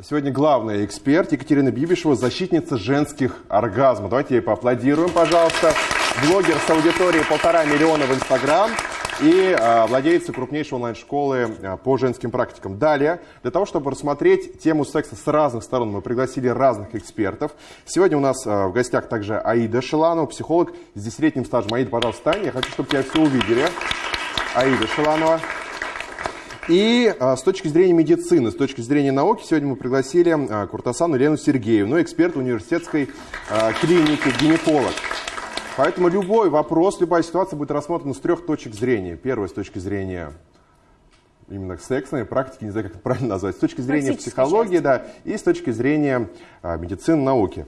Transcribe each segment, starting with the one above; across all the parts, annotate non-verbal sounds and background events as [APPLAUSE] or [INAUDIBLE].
Сегодня главный эксперт Екатерина Бибишева, защитница женских оргазмов. Давайте ей поаплодируем, пожалуйста. Блогер с аудиторией полтора миллиона в Инстаграм и э, владелица крупнейшей онлайн-школы э, по женским практикам. Далее, для того, чтобы рассмотреть тему секса с разных сторон, мы пригласили разных экспертов. Сегодня у нас э, в гостях также Аида Шиланова, психолог с десятилетним стажем. Аида, пожалуйста, встань, я хочу, чтобы тебя все увидели. Аида Шиланова. И а, с точки зрения медицины, с точки зрения науки, сегодня мы пригласили а, Куртасану Лену Сергеевну, эксперт университетской а, клиники, гинеколог. Поэтому любой вопрос, любая ситуация будет рассмотрена с трех точек зрения. Первая с точки зрения именно сексной практики, не знаю, как это правильно назвать, с точки зрения психологии, да, и с точки зрения а, медицины, науки.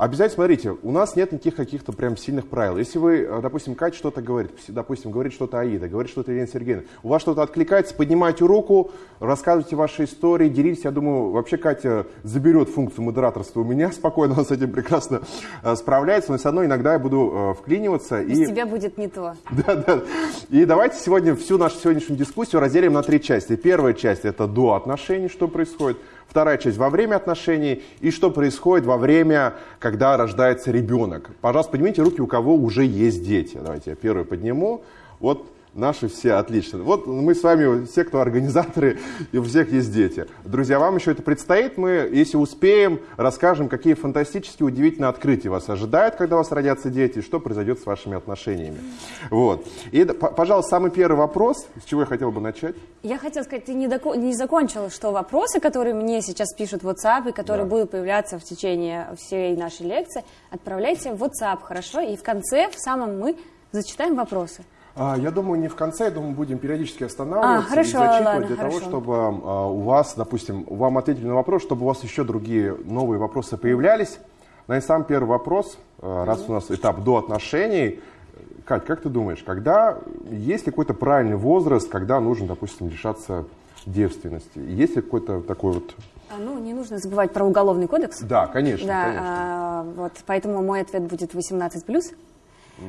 Обязательно смотрите, у нас нет никаких каких-то прям сильных правил. Если вы, э, допустим, Катя что-то говорит, допустим, говорит что-то Аида, говорит что-то Елена Сергеевна, у вас что-то откликается, поднимайте руку, рассказывайте ваши истории, делитесь. Я думаю, вообще Катя заберет функцию модераторства у меня [LAUGHS] спокойно, она с этим прекрасно э, справляется, но все равно иногда я буду э, вклиниваться. Без и... тебя будет не то. [LAUGHS] Да, да. И давайте сегодня всю нашу сегодняшнюю дискуссию разделим на три части. Первая часть – это до отношений, что происходит. Вторая часть во время отношений и что происходит во время, когда рождается ребенок. Пожалуйста, поднимите руки, у кого уже есть дети. Давайте я первый подниму. Вот Наши все отлично. Вот мы с вами, все, кто организаторы, и у всех есть дети. Друзья, вам еще это предстоит. Мы, если успеем, расскажем, какие фантастические, удивительные открытия вас ожидают, когда у вас родятся дети, что произойдет с вашими отношениями. Вот. И, пожалуйста, самый первый вопрос, с чего я хотел бы начать. Я хотела сказать, ты не, доко- не закончила, что вопросы, которые мне сейчас пишут в WhatsApp, и которые да. будут появляться в течение всей нашей лекции, отправляйте в WhatsApp, хорошо? И в конце, в самом мы, зачитаем вопросы. А, я думаю, не в конце, я думаю, будем периодически останавливаться а, хорошо, и зачитывать ладно, для хорошо. того, чтобы а, у вас, допустим, вам ответили на вопрос, чтобы у вас еще другие новые вопросы появлялись. На и сам первый вопрос, а, раз у нас этап до отношений. Кать, как ты думаешь, когда есть ли какой-то правильный возраст, когда нужно, допустим, лишаться девственности? Есть ли какой-то такой вот а, ну, не нужно забывать про уголовный кодекс. Да, конечно. Да, конечно. А, вот, поэтому мой ответ будет 18 плюс.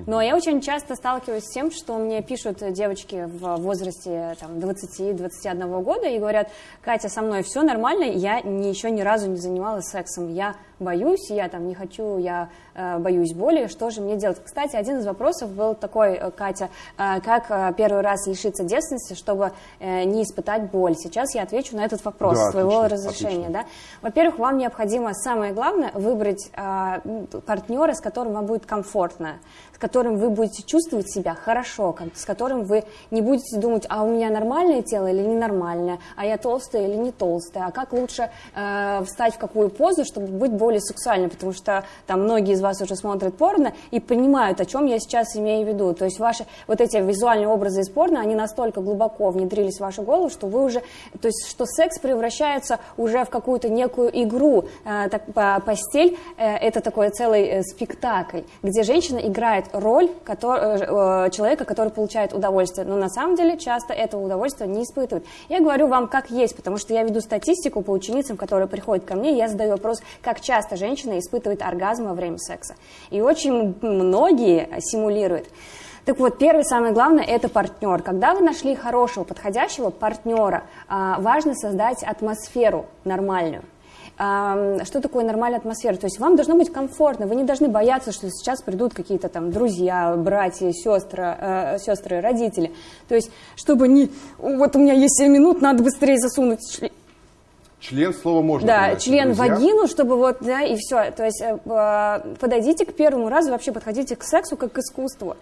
Но я очень часто сталкиваюсь с тем, что мне пишут девочки в возрасте там, 20-21 года и говорят, Катя, со мной все нормально, я еще ни разу не занималась сексом, я боюсь, я там не хочу, я э, боюсь боли, что же мне делать? Кстати, один из вопросов был такой, э, Катя, э, как э, первый раз лишиться девственности, чтобы э, не испытать боль? Сейчас я отвечу на этот вопрос да, своего отлично, разрешения. Да? Во-первых, вам необходимо, самое главное, выбрать э, партнера, с которым вам будет комфортно, с которым вы будете чувствовать себя хорошо, с которым вы не будете думать, а у меня нормальное тело или ненормальное, а я толстая или не толстая, а как лучше э, встать в какую позу, чтобы быть более более сексуально, потому что там многие из вас уже смотрят порно и понимают, о чем я сейчас имею в виду. То есть ваши вот эти визуальные образы из порно, они настолько глубоко внедрились в вашу голову, что вы уже, то есть что секс превращается уже в какую-то некую игру. Э, так, по, постель э, это такой целый э, спектакль, где женщина играет роль который, э, э, человека, который получает удовольствие. Но на самом деле часто этого удовольствия не испытывает. Я говорю вам как есть, потому что я веду статистику по ученицам, которые приходят ко мне, я задаю вопрос, как часто часто женщина испытывает оргазм во время секса. И очень многие симулируют. Так вот, первый, самое главное, это партнер. Когда вы нашли хорошего, подходящего партнера, а, важно создать атмосферу нормальную. Что такое нормальная атмосфера? То есть вам должно быть комфортно, вы не должны бояться, что сейчас придут какие-то там друзья, братья, сестры, э, сестры, родители. То есть, чтобы не... Вот у меня есть 7 минут, надо быстрее засунуть Член слово можно. Да, член друзья. вагину, чтобы вот, да, и все. То есть э, э, подойдите к первому разу, вообще подходите к сексу как к искусству.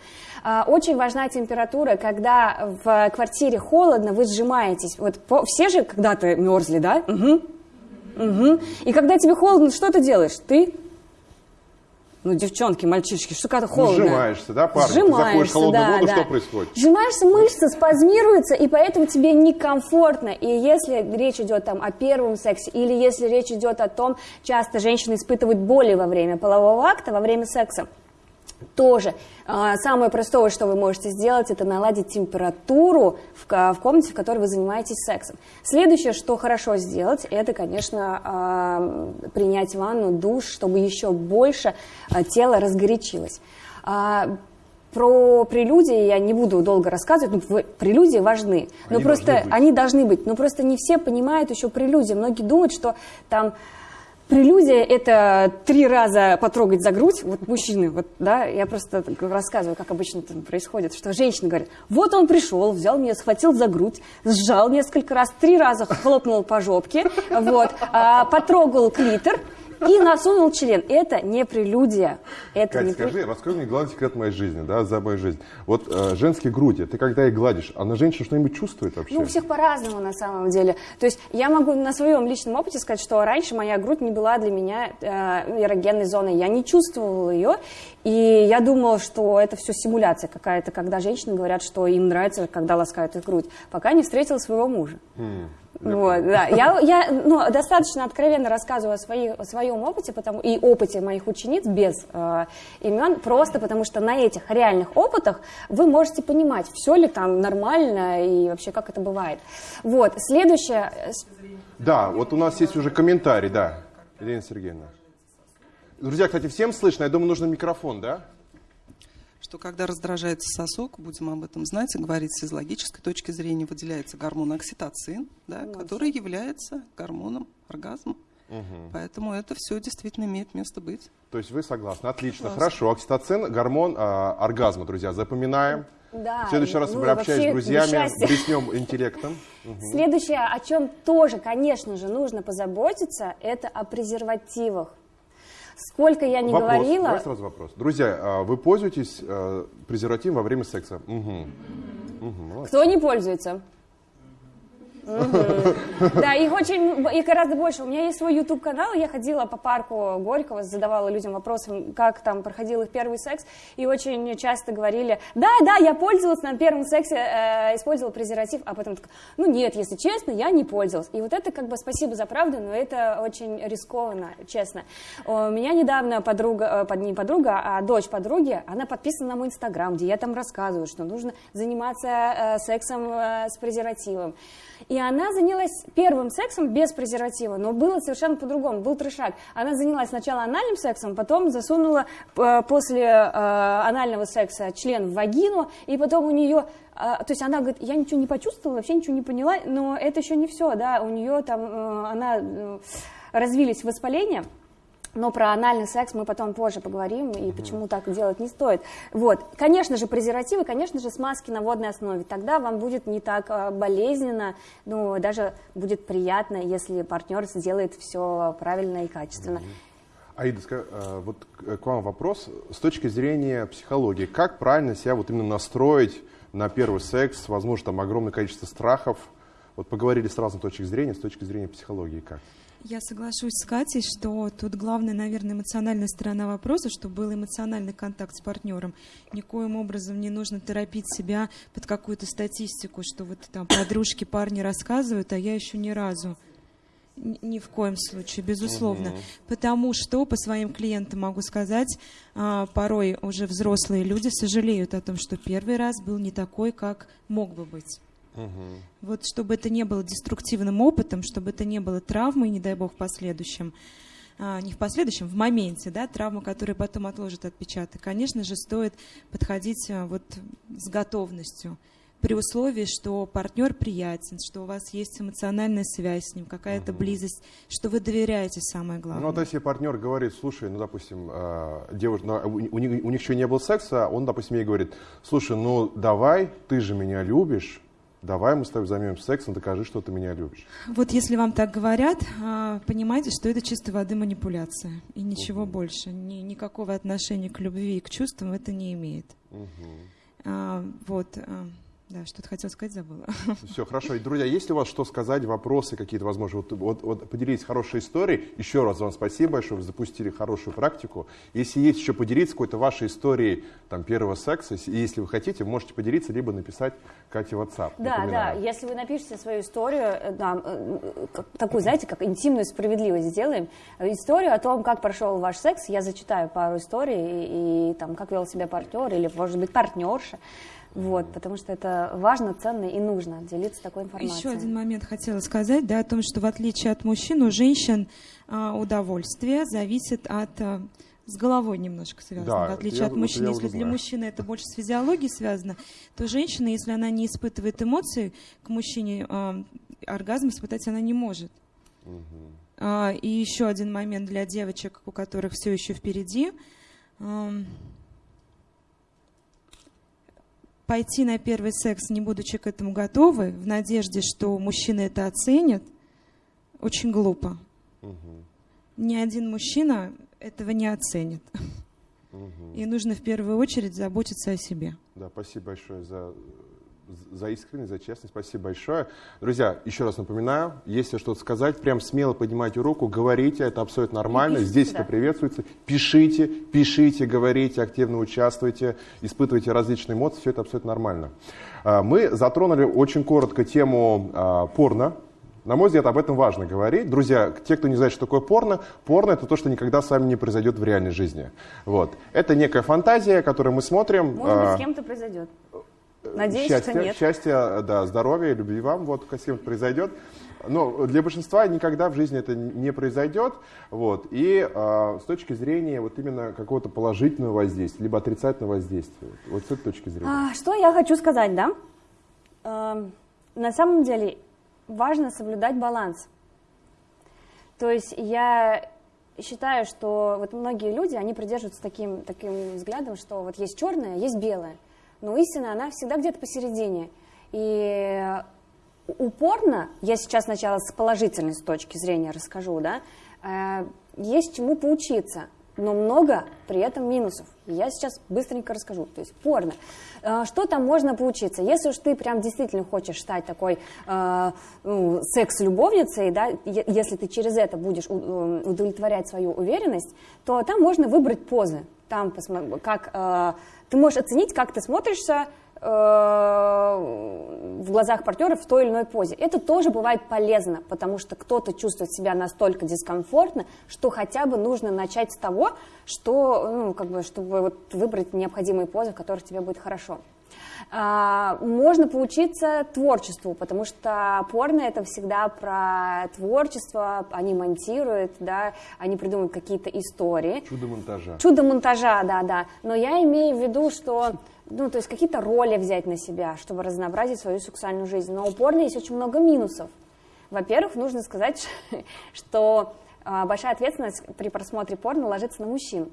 Э, очень важна температура, когда в квартире холодно, вы сжимаетесь. Вот по, все же когда-то мерзли, да? Угу. Угу. И когда тебе холодно, что ты делаешь? Ты ну, девчонки, мальчишки, холодно. Ну, сжимаешься, да, парень? Сжимаешься, Ты заходишь в холодную да, воду, да. что происходит? Сжимаешься, мышцы спазмируются, и поэтому тебе некомфортно. И если речь идет там о первом сексе, или если речь идет о том, часто женщины испытывают боли во время полового акта, во время секса, тоже а, самое простое, что вы можете сделать, это наладить температуру в, комнате, в которой вы занимаетесь сексом. Следующее, что хорошо сделать, это, конечно, а, принять ванну, душ, чтобы еще больше а, тело разгорячилось. про прелюдии я не буду долго рассказывать, ну, прелюдии важны, но они просто должны они должны быть, но просто не все понимают еще прелюдии. Многие думают, что там Прелюдия – это три раза потрогать за грудь, вот мужчины, вот, да, я просто рассказываю, как обычно это происходит, что женщина говорит, вот он пришел, взял меня, схватил за грудь, сжал несколько раз, три раза хлопнул по жопке, вот, а, потрогал клитор, и насунул член. Это не прелюдия. Это Катя, не скажи, при... раскрой мне главный секрет моей жизни, да, за мою жизнь. Вот э, женские груди, ты когда их гладишь, она женщина что-нибудь чувствует вообще? Ну, у всех по-разному на самом деле. То есть я могу на своем личном опыте сказать, что раньше моя грудь не была для меня э, эрогенной зоной. Я не чувствовала ее, и я думала, что это все симуляция какая-то, когда женщины говорят, что им нравится, когда ласкают их грудь, пока не встретила своего мужа. Хм. Вот, да. Я, я ну, достаточно откровенно рассказываю о, своей, о своем опыте потому, и опыте моих учениц без э, имен, просто потому что на этих реальных опытах вы можете понимать, все ли там нормально и вообще как это бывает. Вот, следующее... Да, вот у нас есть уже комментарий, да, Елена Сергеевна. Друзья, кстати, всем слышно, я думаю, нужен микрофон, да? Что когда раздражается сосок, будем об этом знать и говорить с логической точки зрения, выделяется гормон окситоцин, да, который является гормоном оргазма. Угу. Поэтому это все действительно имеет место быть. То есть вы согласны? Отлично. Согласна. Хорошо. Окситоцин – гормон э, оргазма, друзья. Запоминаем. Да, в следующий раз, ну, я общаюсь с друзьями, блеснем интеллектом. [LAUGHS] Угу. Следующее, о чем тоже, конечно же, нужно позаботиться, это о презервативах. Сколько я не вопрос. говорила... Давай сразу вопрос. Друзья, а вы пользуетесь э, презервативом во время секса? Угу. Угу, Кто не пользуется? Да, их очень, их гораздо больше. У меня есть свой YouTube канал, я ходила по парку Горького, задавала людям вопросы, как там проходил их первый секс, и очень часто говорили, да, да, я пользовалась на первом сексе, э, использовала презерватив, а потом ну нет, если честно, я не пользовалась. И вот это как бы спасибо за правду, но это очень рискованно, честно. У меня недавно подруга, э, не подруга, а дочь подруги, она подписана на мой инстаграм, где я там рассказываю, что нужно заниматься э, сексом с презервативом. И она занялась первым сексом без презерватива, но было совершенно по-другому, был трешак. Она занялась сначала анальным сексом, потом засунула э, после э, анального секса член в вагину, и потом у нее э, то есть она говорит, я ничего не почувствовала, вообще ничего не поняла, но это еще не все, да, у нее там, э, она э, развились воспаления, но про анальный секс мы потом позже поговорим, и почему так делать не стоит. Вот. Конечно же, презервативы, конечно же, смазки на водной основе. Тогда вам будет не так а, болезненно, ну, даже будет приятно, если партнер сделает все правильно и качественно. Аида, а, вот к вам вопрос. С точки зрения психологии, как правильно себя вот именно настроить на первый секс? Возможно, там огромное количество страхов. Вот поговорили с разных точек зрения, с точки зрения психологии как? Я соглашусь с Катей, что тут главная, наверное, эмоциональная сторона вопроса, чтобы был эмоциональный контакт с партнером. Никоим образом не нужно торопить себя под какую-то статистику, что вот там подружки, парни рассказывают, а я еще ни разу. Ни в коем случае, безусловно. Угу. Потому что по своим клиентам могу сказать, а, порой уже взрослые люди сожалеют о том, что первый раз был не такой, как мог бы быть. Угу. Вот чтобы это не было деструктивным опытом, чтобы это не было травмой, не дай бог, в последующем, а, не в последующем, в моменте, да, травма, которая потом отложит отпечаток, конечно же, стоит подходить а, вот с готовностью при условии, что партнер приятен, что у вас есть эмоциональная связь с ним, какая-то угу. близость, что вы доверяете, самое главное. Ну, вот если партнер говорит, слушай, ну, допустим, э, девушка, ну, у, у, них, у них еще не было секса, он, допустим, ей говорит, слушай, ну, давай, ты же меня любишь, давай мы с тобой займемся сексом, докажи, что ты меня любишь. Вот если вам так говорят, а, понимайте, что это чистой воды манипуляция и ничего угу. больше. Ни, никакого отношения к любви и к чувствам это не имеет. Угу. А, вот. Да, что-то хотел сказать, забыла. [LAUGHS] Все, хорошо. И, друзья, есть ли у вас что сказать, вопросы какие-то, возможно, вот, вот, вот поделитесь хорошей историей. Еще раз вам спасибо большое, вы запустили хорошую практику. Если есть еще поделиться какой-то вашей историей там, первого секса, если вы хотите, вы можете поделиться, либо написать Кате в WhatsApp. Да, напоминаю. да, если вы напишите свою историю, э, да, э, такую, знаете, как интимную справедливость сделаем, историю о том, как прошел ваш секс, я зачитаю пару историй, и, и там, как вел себя партнер, или, может быть, партнерша, вот, потому что это важно, ценно и нужно делиться такой информацией. Еще один момент хотела сказать, да, о том, что в отличие от мужчин, у женщин а, удовольствие зависит от а, с головой немножко связано, Да, в отличие я- от мужчин. Если для знаю. мужчины это больше с физиологией связано, то женщина, если она не испытывает эмоции к мужчине, а, оргазм испытать она не может. А, И еще один момент для девочек, у которых все еще впереди. Ам, Пойти на первый секс, не будучи к этому готовы, в надежде, что мужчина это оценит, очень глупо. Ни один мужчина этого не оценит. И нужно в первую очередь заботиться о себе. Да, спасибо большое за, за искренность, за честность. Спасибо большое. Друзья, еще раз напоминаю, если что-то сказать, прям смело поднимайте руку, говорите, это абсолютно нормально. пишите, Здесь да. это приветствуется. Пишите, пишите, говорите, активно участвуйте, испытывайте различные эмоции, все это абсолютно нормально. А, Мы затронули очень коротко тему а, порно. На мой взгляд, об этом важно говорить. Друзья, те, кто не знает, что такое порно, порно это то, что никогда с вами не произойдет в реальной жизни. Вот. Это некая фантазия, которую мы смотрим. Может быть, а, с кем-то произойдет. Надеюсь, счастья, что нет. счастья, да, здоровья, любви вам, вот, кем произойдет. Но для большинства никогда в жизни это не произойдет. Вот. И а, с точки зрения вот именно какого-то положительного воздействия, либо отрицательного воздействия, вот с этой точки зрения. А, что я хочу сказать, да? Эм, на самом деле важно соблюдать баланс. То есть я считаю, что вот многие люди, они придерживаются таким, таким взглядом, что вот есть черное, есть белое. Но истина, она всегда где-то посередине. И упорно, я сейчас сначала с положительной точки зрения расскажу, да, э, есть чему поучиться, но много при этом минусов. Я сейчас быстренько расскажу. То есть порно. Э, Что там можно поучиться? Если уж ты прям действительно хочешь стать такой э, ну, секс-любовницей, да, если ты через это будешь э, удовлетворять свою уверенность, то там можно выбрать позы. Там как э, ты можешь оценить, как ты смотришься э, в глазах партнера в той или иной позе. Это тоже бывает полезно, потому что кто-то чувствует себя настолько дискомфортно, что хотя бы нужно начать с того, что, ну, как бы, чтобы вот выбрать необходимые позы, в которых тебе будет хорошо. А, можно поучиться творчеству, потому что порно это всегда про творчество, они монтируют, да, они придумывают какие-то истории. Чудо монтажа. Чудо монтажа, да, да. Но я имею в виду, что, [LAUGHS] ну, то есть какие-то роли взять на себя, чтобы разнообразить свою сексуальную жизнь. Но у порно есть очень много минусов. Во-первых, нужно сказать, [LAUGHS] что а, большая ответственность при просмотре порно ложится на мужчин.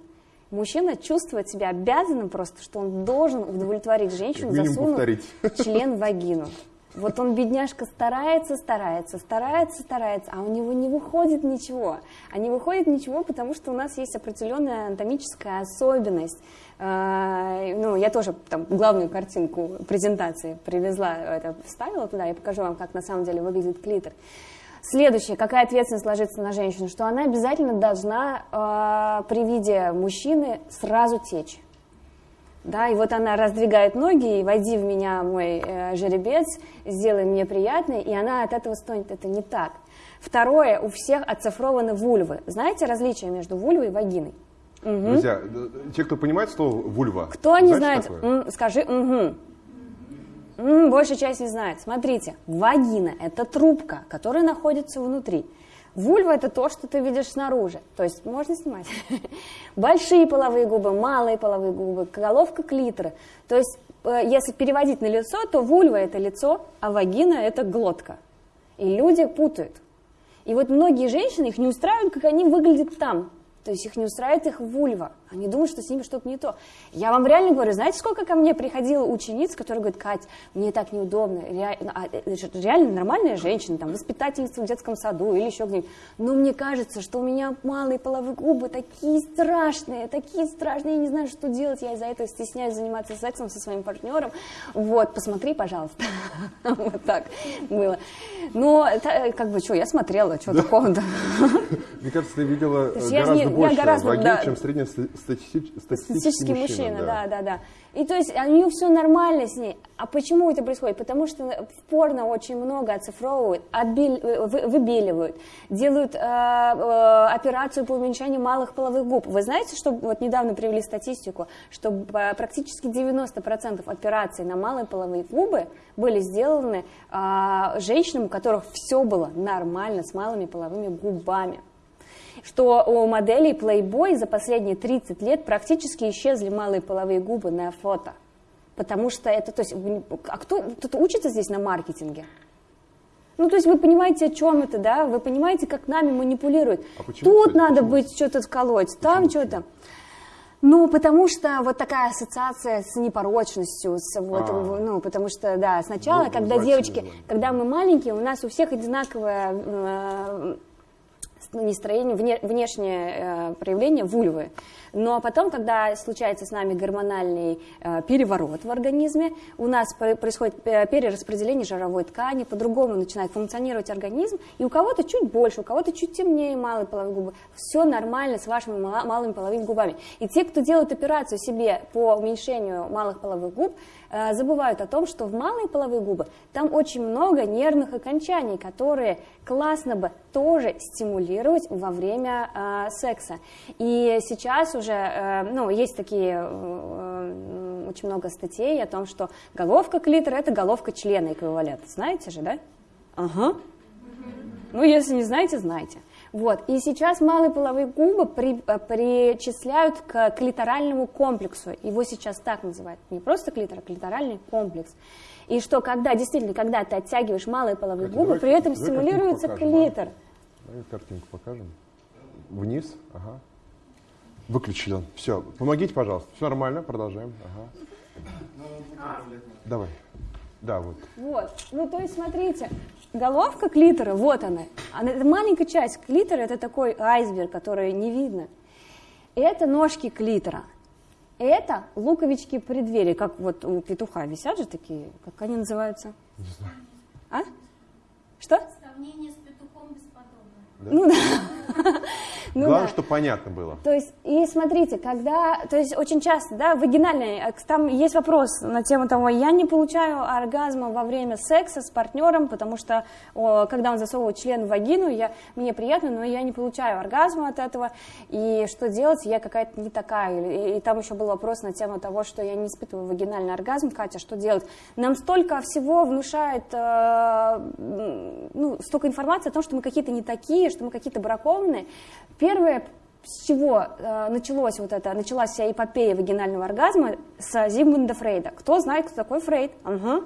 Мужчина чувствует себя обязанным просто, что он должен удовлетворить женщину, засунув повторить. член в вагину. Вот он, бедняжка, старается, старается, старается, старается, а у него не выходит ничего. А не выходит ничего, потому что у нас есть определенная анатомическая особенность. А, Ну, я тоже там главную картинку презентации привезла, это вставила туда, я покажу вам, как на самом деле выглядит клитор. Следующее, какая ответственность ложится на женщину, что она обязательно должна э, при виде мужчины сразу течь. Да, и вот она раздвигает ноги, и войди в меня мой э, жеребец, сделай мне приятно, и она от этого стонет. Это не так. Второе, у всех оцифрованы вульвы. Знаете различие между вульвой и вагиной? Друзья, э, те, кто понимает слово вульва, Кто не знает, такое? скажи угу. Большая часть не знает. Смотрите, вагина – это трубка, которая находится внутри. Вульва – это то, что ты видишь снаружи. То есть можно снимать. [LAUGHS] Большие половые губы, малые половые губы, головка клитора. То есть э, если переводить на лицо, то вульва – это лицо, а вагина – это глотка. И люди путают. И вот многие женщины, их не устраивают, как они выглядят там. То есть их не устраивает их вульва. Они думают, что с ними что-то не то. Я вам реально говорю, знаете, сколько ко мне приходило учениц, которые говорят, Кать, мне так неудобно. Ре- а, это же реально нормальная женщина, там, воспитательница в детском саду или еще где-нибудь. Но мне кажется, что у меня малые половые губы такие страшные, такие страшные, я не знаю, что делать. Я из-за этого стесняюсь заниматься сексом со своим партнером. Вот, посмотри, пожалуйста. [LAUGHS] Вот так было. Но, та- как бы, что, я смотрела, что такого-то. [LAUGHS] Мне кажется, ты видела э, гораздо больше вагин, чем среднестатистический Статистический мужчина, да. да, да, И то есть у нее все нормально с ней. А почему это происходит? Потому что в порно очень много оцифровывают, отбель- э, вы- выбеливают, делают э, э, операцию по уменьшению малых половых губ. Вы знаете, что вот недавно привели статистику, что э, практически 90% операций на малые половые губы были сделаны э, женщинам, у которых все было нормально с малыми половыми губами. Что у моделей Playboy за последние 30 лет практически исчезли малые половые губы на фото. Потому что это, то есть, а кто, кто-то учится здесь на маркетинге? Ну, то есть вы понимаете, о чем это, да? Вы понимаете, как нами манипулируют. А почему, Тут кстати, надо почему? быть что-то вколоть, там что-то. Ну, потому что вот такая ассоциация с непорочностью, с вот, а. ну, потому что, да, сначала, ну, когда девочки, когда мы маленькие, у нас у всех одинаковое э, настроение, вне, внешнее э, проявление вульвы. Но потом, когда случается с нами гормональный э, переворот в организме, у нас происходит э, перераспределение жировой ткани, по-другому начинает функционировать организм, и у кого-то чуть больше, у кого-то чуть темнее малые половые губы. Все нормально с вашими малыми половыми губами. И те, кто делают операцию себе по уменьшению малых половых губ, забывают о том, что в малые половые губы там очень много нервных окончаний, которые классно бы тоже стимулировать во время э, секса. И сейчас уже, э, ну, есть такие, э, очень много статей о том, что головка клитора – это головка члена эквивалент. Знаете же, да? Ага. Ну, если не знаете, знаете. Вот. И сейчас малые половые губы при, э, причисляют к клиторальному комплексу. Его сейчас так называют. Не просто клитор, а клиторальный комплекс. И что, когда действительно, когда ты оттягиваешь малые половые Катя, губы, давай, при этом давай стимулируется клитор. Давай картинку покажем. Вниз, ага. Выключили он. Все, помогите, пожалуйста. Все нормально, продолжаем. Ага. Давай. Да, вот. Вот. Ну, то есть, смотрите, головка клитора, вот она. она это маленькая часть клитора, это такой айсберг, который не видно. Это ножки клитора. Это луковички преддверия, как вот у петуха висят же такие, как они называются? Не знаю. А? Что? Сравнение с петухом бесподобно. Да? Ну да. [LAUGHS] Ну, Главное, да. чтобы понятно было. То есть, и смотрите, когда, то есть очень часто, да, вагинальный, э, там есть вопрос на тему того, я не получаю оргазма во время секса с партнером, потому что, о, когда он засовывает член в вагину, я, мне приятно, но я не получаю оргазма от этого, и что делать, я какая-то не такая. И, и там еще был вопрос на тему того, что я не испытываю вагинальный оргазм, Катя, что делать? Нам столько всего внушает, э, ну, столько информации о том, что мы какие-то не такие, что мы какие-то бракованные, Первое, с чего э, началось вот это, началась вся эпопея вагинального оргазма с Зигмунда Фрейда. Кто знает, кто такой Фрейд? Угу.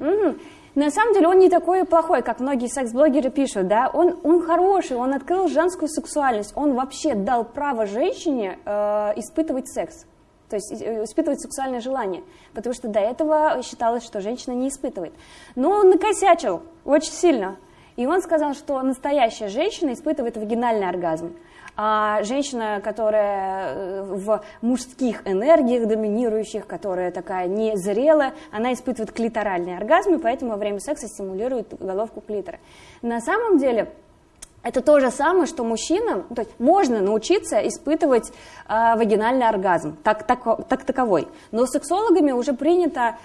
Угу. На самом деле он не такой плохой, как многие секс-блогеры пишут, да, он, он хороший, он открыл женскую сексуальность, он вообще дал право женщине э, испытывать секс, то есть э, испытывать сексуальное желание, потому что до этого считалось, что женщина не испытывает. Но он накосячил очень сильно, и он сказал, что настоящая женщина испытывает вагинальный оргазм. А женщина, которая э, в мужских энергиях доминирующих, которая такая незрелая, она испытывает клиторальный оргазм, и поэтому во время секса стимулирует головку клитора. На самом деле, это то же самое, что мужчинам, то есть можно научиться испытывать э, вагинальный оргазм, так, так, так таковой. Но сексологами уже принято,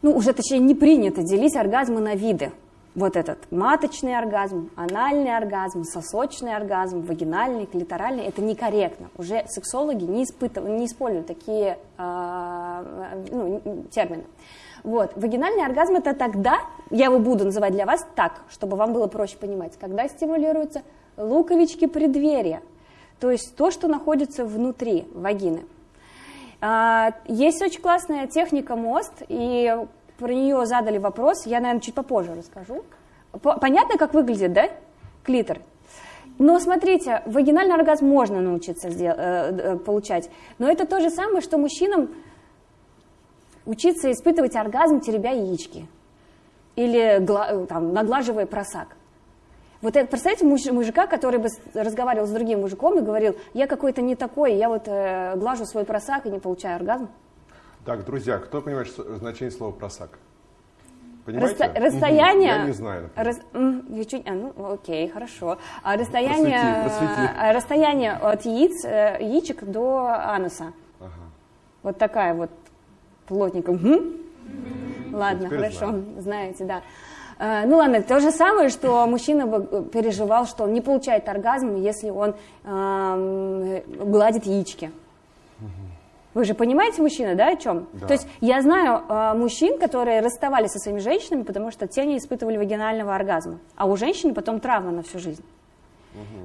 ну уже точнее не принято делить оргазмы на виды вот этот маточный оргазм, анальный оргазм, сосочный оргазм, вагинальный, клиторальный, это некорректно. Уже сексологи не, испытывают, не используют такие э, ну, термины. Вот. Вагинальный оргазм это тогда, я его буду называть для вас так, чтобы вам было проще понимать, когда стимулируются луковички преддверия, то есть то, что находится внутри вагины. А, есть очень классная техника мост, и про нее задали вопрос, я, наверное, чуть попозже расскажу. Понятно, как выглядит, да, клитор? Но смотрите, вагинальный оргазм можно научиться э, э, получать, но это то же самое, что мужчинам учиться испытывать оргазм, теребя яички или гла- там, наглаживая просак. Вот это, представляете, муж, мужика, который бы разговаривал с другим мужиком и говорил, я какой-то не такой, я вот э, глажу свой просак и не получаю оргазм. Так, друзья, кто понимает значение слова просак? Понимаете? Расто, расстояние... Я не знаю. Рас, чуть, а, ну, окей, хорошо. А расстояние, просвети, просвети. А, расстояние от яиц, э, яичек до ануса. Ага. Вот такая вот плотненькая. Угу. Ладно, хорошо, знаю. знаете, да. А, ну ладно, то же самое, что мужчина бы переживал, что он не получает оргазм, если он э, гладит яички. Вы же понимаете, мужчина, да, о чем? Да. То есть я знаю э, мужчин, которые расставались со своими женщинами, потому что те не испытывали вагинального оргазма, а у женщины потом травма на всю жизнь.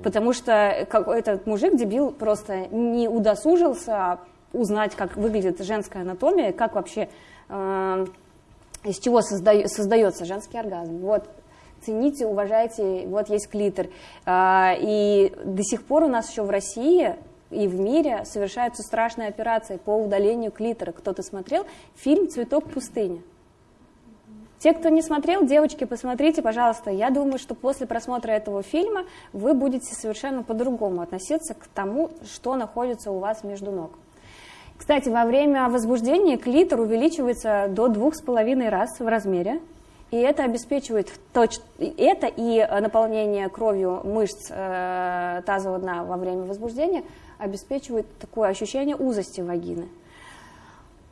Потому что какой-то мужик, дебил, просто не удосужился узнать, как выглядит женская анатомия, как вообще, э, из чего созда, создается женский оргазм. Вот, цените, уважайте, вот есть клитор. Э, и до сих пор у нас еще в России и в мире совершаются страшные операции по удалению клитора. Кто-то смотрел фильм «Цветок пустыни»? Те, кто не смотрел, девочки, посмотрите, пожалуйста. Я думаю, что после просмотра этого фильма вы будете совершенно по-другому относиться к тому, что находится у вас между ног. Кстати, во время возбуждения клитор увеличивается до двух с половиной раз в размере, и это обеспечивает точ... это и наполнение кровью мышц э, тазового дна во время возбуждения обеспечивает такое ощущение узости вагины.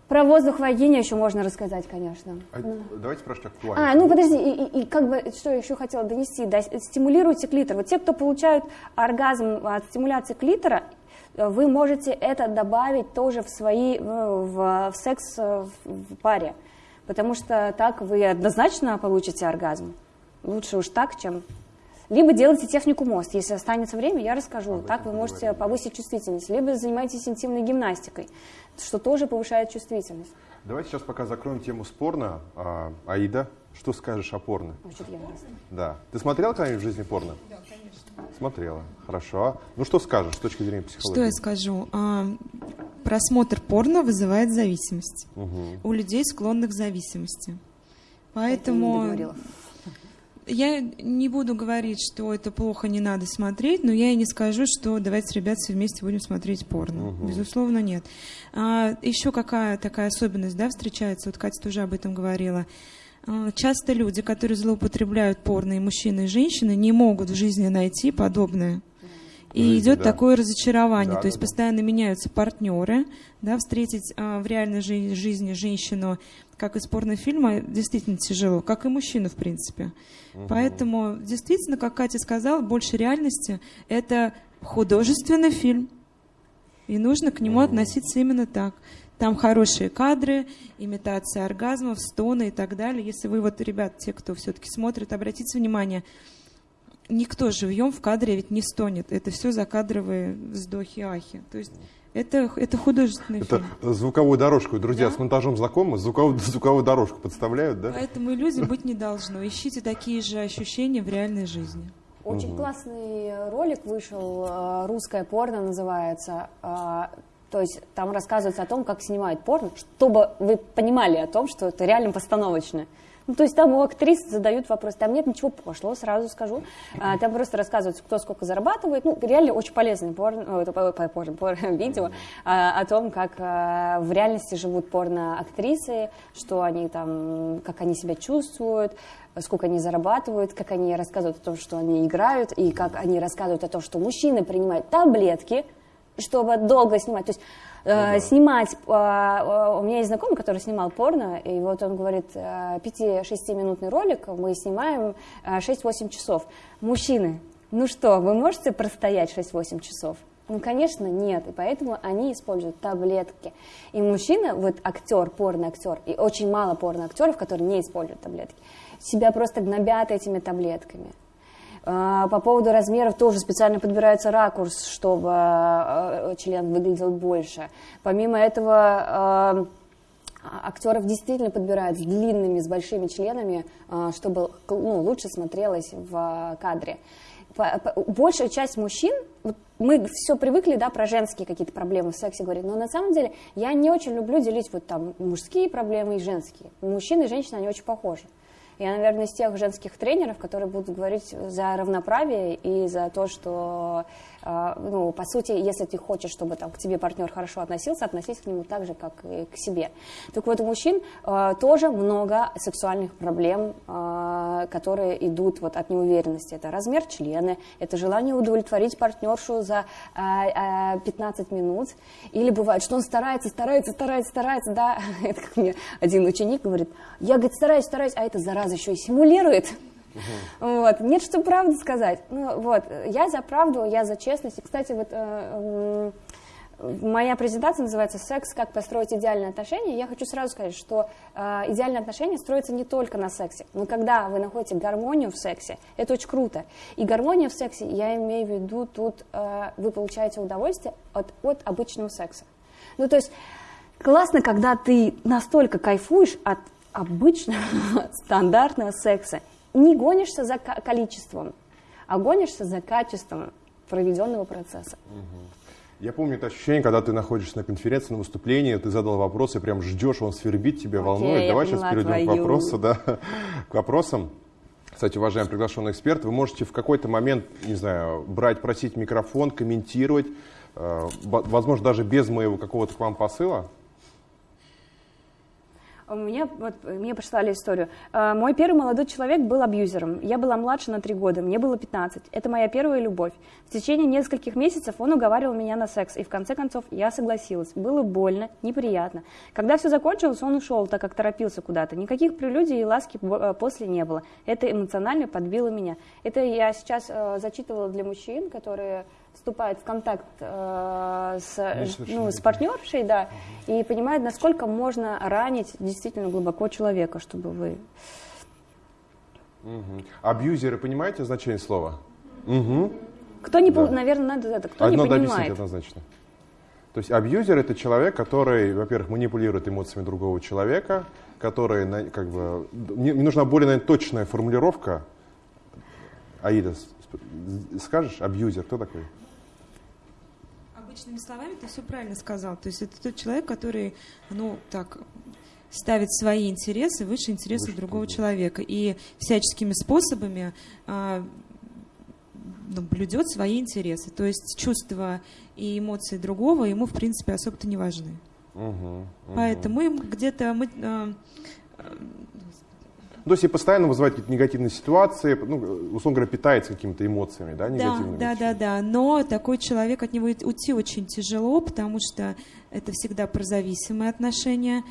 Про воздух в вагине еще можно рассказать, конечно. А, давайте спрашивать актуально. А, ну подожди, и, и, и как бы, что я еще хотела донести, да, стимулируйте клитор. Вот те, кто получают оргазм от стимуляции клитора, вы можете это добавить тоже в свои, в, в секс в паре, потому что так вы однозначно получите оргазм. Лучше уж так, чем либо делайте технику мост. Если останется время, я расскажу. А так вы можете говорим. повысить чувствительность. Либо занимайтесь интимной гимнастикой, что тоже повышает чувствительность. Давайте сейчас пока закроем тему спорно. А, Аида, что скажешь о порно? Очень яростно. Да. Ты смотрела когда-нибудь в жизни порно? Да, конечно. Смотрела. Хорошо. Ну что скажешь с точки зрения психологии? Что я скажу? А, просмотр порно вызывает зависимость. Угу. У людей склонных к зависимости. Поэтому я не буду говорить, что это плохо, не надо смотреть, но я и не скажу, что давайте, ребят, все вместе будем смотреть порно. Угу. Безусловно, нет. А, еще какая такая особенность, да, встречается, вот Катя тоже об этом говорила. А, часто люди, которые злоупотребляют порно, и мужчины, и женщины, не могут в жизни найти подобное. И жизни, идет да. такое разочарование, да, то есть да, постоянно да. меняются партнеры, да, встретить а, в реальной жи- жизни женщину, как из порнофильма, действительно тяжело, как и мужчину, в принципе. Угу. Поэтому, действительно, как Катя сказала, больше реальности — это художественный фильм, и нужно к нему угу. относиться именно так. Там хорошие кадры, имитация оргазмов, стоны и так далее. Если вы вот, ребят, те, кто все-таки смотрит, обратите внимание — никто живьем в кадре ведь не стонет. Это все закадровые вздохи-ахи. То есть это, это художественный это фильм. звуковую дорожку. Друзья, да? с монтажом знакомы? Звуковую, звуковую дорожку подставляют, да? Поэтому иллюзий быть не должно. Ищите такие же ощущения в реальной жизни. Очень угу. классный ролик вышел, э, русское порно называется. Э, то есть там рассказывается о том, как снимают порно, чтобы вы понимали о том, что это реально постановочное. Ну, то есть там у актрис задают вопрос, там нет ничего пошлого, сразу скажу. А, там просто рассказывается, кто сколько зарабатывает. Ну, реально очень полезное порно, порно, порно, [LAUGHS] видео а, о том, как а, в реальности живут порно-актрисы, что они там, как они себя чувствуют, сколько они зарабатывают, как они рассказывают о том, что они играют, и как они рассказывают о том, что мужчины принимают таблетки, чтобы долго снимать. То есть Э, снимать, э, э, у меня есть знакомый, который снимал порно, и вот он говорит, 5-6-минутный ролик мы снимаем 6-8 часов. Мужчины, ну что, вы можете простоять 6-8 часов? Ну, конечно, нет, и поэтому они используют таблетки. И мужчина, вот актер, порно-актер, и очень мало порно-актеров, которые не используют таблетки, себя просто гнобят этими таблетками. А, по поводу размеров тоже специально подбирается ракурс, чтобы а, член выглядел больше. Помимо этого, а, актеров действительно подбирают с длинными, с большими членами, чтобы ну, лучше смотрелось в кадре. Большая часть мужчин, мы все привыкли, да, про женские какие-то проблемы в сексе говорить, но на самом деле я не очень люблю делить вот там мужские проблемы и женские. Мужчины и женщины, они очень похожи. Я, наверное, из тех женских тренеров, которые будут говорить за равноправие и за то, что ну, по сути, если ты хочешь, чтобы там, к тебе партнер хорошо относился, относись к нему так же, как и к себе. Так вот, у мужчин э, тоже много сексуальных проблем, э, которые идут вот от неуверенности. Это размер члена, это желание удовлетворить партнершу за э, э, 15 минут. Или бывает, что он старается, старается, старается, старается, да, [LAUGHS] это как мне один ученик говорит, я, говорит, стараюсь, стараюсь, а это зараза еще и симулирует. Вот. Нет, что правду сказать. Ну, вот. Я за правду, я за честность. И, кстати, вот э, моя презентация называется «Секс. Как построить идеальные отношения». Я хочу сразу сказать, что э, идеальные отношения строятся не только на сексе, но когда вы находите гармонию в сексе, это очень круто. И гармония в сексе, я имею в виду, тут э, вы получаете удовольствие от, от обычного секса. Ну, то есть классно, когда ты настолько кайфуешь от обычного [LAUGHS] стандартного секса, не гонишься за количеством, а гонишься за качеством проведенного процесса. Я помню это ощущение, когда ты находишься на конференции, на выступлении, ты задал вопрос и прям ждешь, он свербит тебя, волнует. Давай сейчас перейдем твою. к вопросу, да, к вопросам. Кстати, уважаемый приглашенный эксперт, вы можете в какой-то момент, не знаю, брать, просить микрофон, комментировать, э, возможно, даже без моего какого-то к вам посыла, у меня, вот, мне прислали историю. А, мой первый молодой человек был абьюзером. Я была младше на три года, мне было 15. Это моя первая любовь. В течение нескольких месяцев он уговаривал меня на секс, и в конце концов я согласилась. Было больно, неприятно. Когда все закончилось, он ушел, так как торопился куда-то. Никаких прелюдий и ласки э, после не было. Это эмоционально подбило меня. Это я сейчас э, зачитывала для мужчин, которые вступает в контакт э, с, ну, с партнершей, да, угу. и понимает, насколько можно ранить действительно глубоко человека, чтобы вы... Угу. Абьюзеры, понимаете значение слова? Угу. Кто не, да. наверное, надо это, кто Одно не понимает. объяснить однозначно. То есть абьюзер это человек, который, во-первых, манипулирует эмоциями другого человека, который, как бы, мне, мне нужна более наверное, точная формулировка. Аида, скажешь, абьюзер, кто такой? Обычными словами ты все правильно сказал. То есть это тот человек, который, ну, так, ставит свои интересы выше интересов выше другого другого. человека и всяческими способами а, ну, блюдет свои интересы. То есть чувства и эмоции другого ему, в принципе, особо-то не важны. Угу, угу. Поэтому где-то мы а, то есть и постоянно вызывает какие-то негативные ситуации, ну, условно говоря, питается какими-то эмоциями, да, негативными. Да, да, да, да. Но такой человек от него уйти очень тяжело, потому что это всегда про зависимые отношения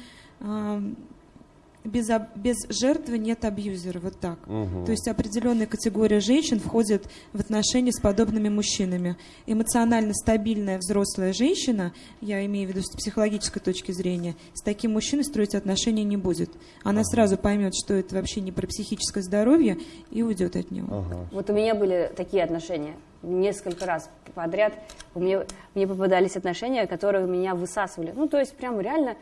без, без жертвы нет абьюзера, вот так. Угу. То есть определенная категория женщин входит в отношения с подобными мужчинами. Эмоционально стабильная взрослая женщина, я имею в виду с психологической точки зрения, с таким мужчиной строить отношения не будет. Она ага. сразу поймет, что это вообще не про психическое здоровье и уйдет от него. Ага. Вот у меня были такие отношения несколько раз подряд. У меня, мне попадались отношения, которые меня высасывали. Ну, то есть прям реально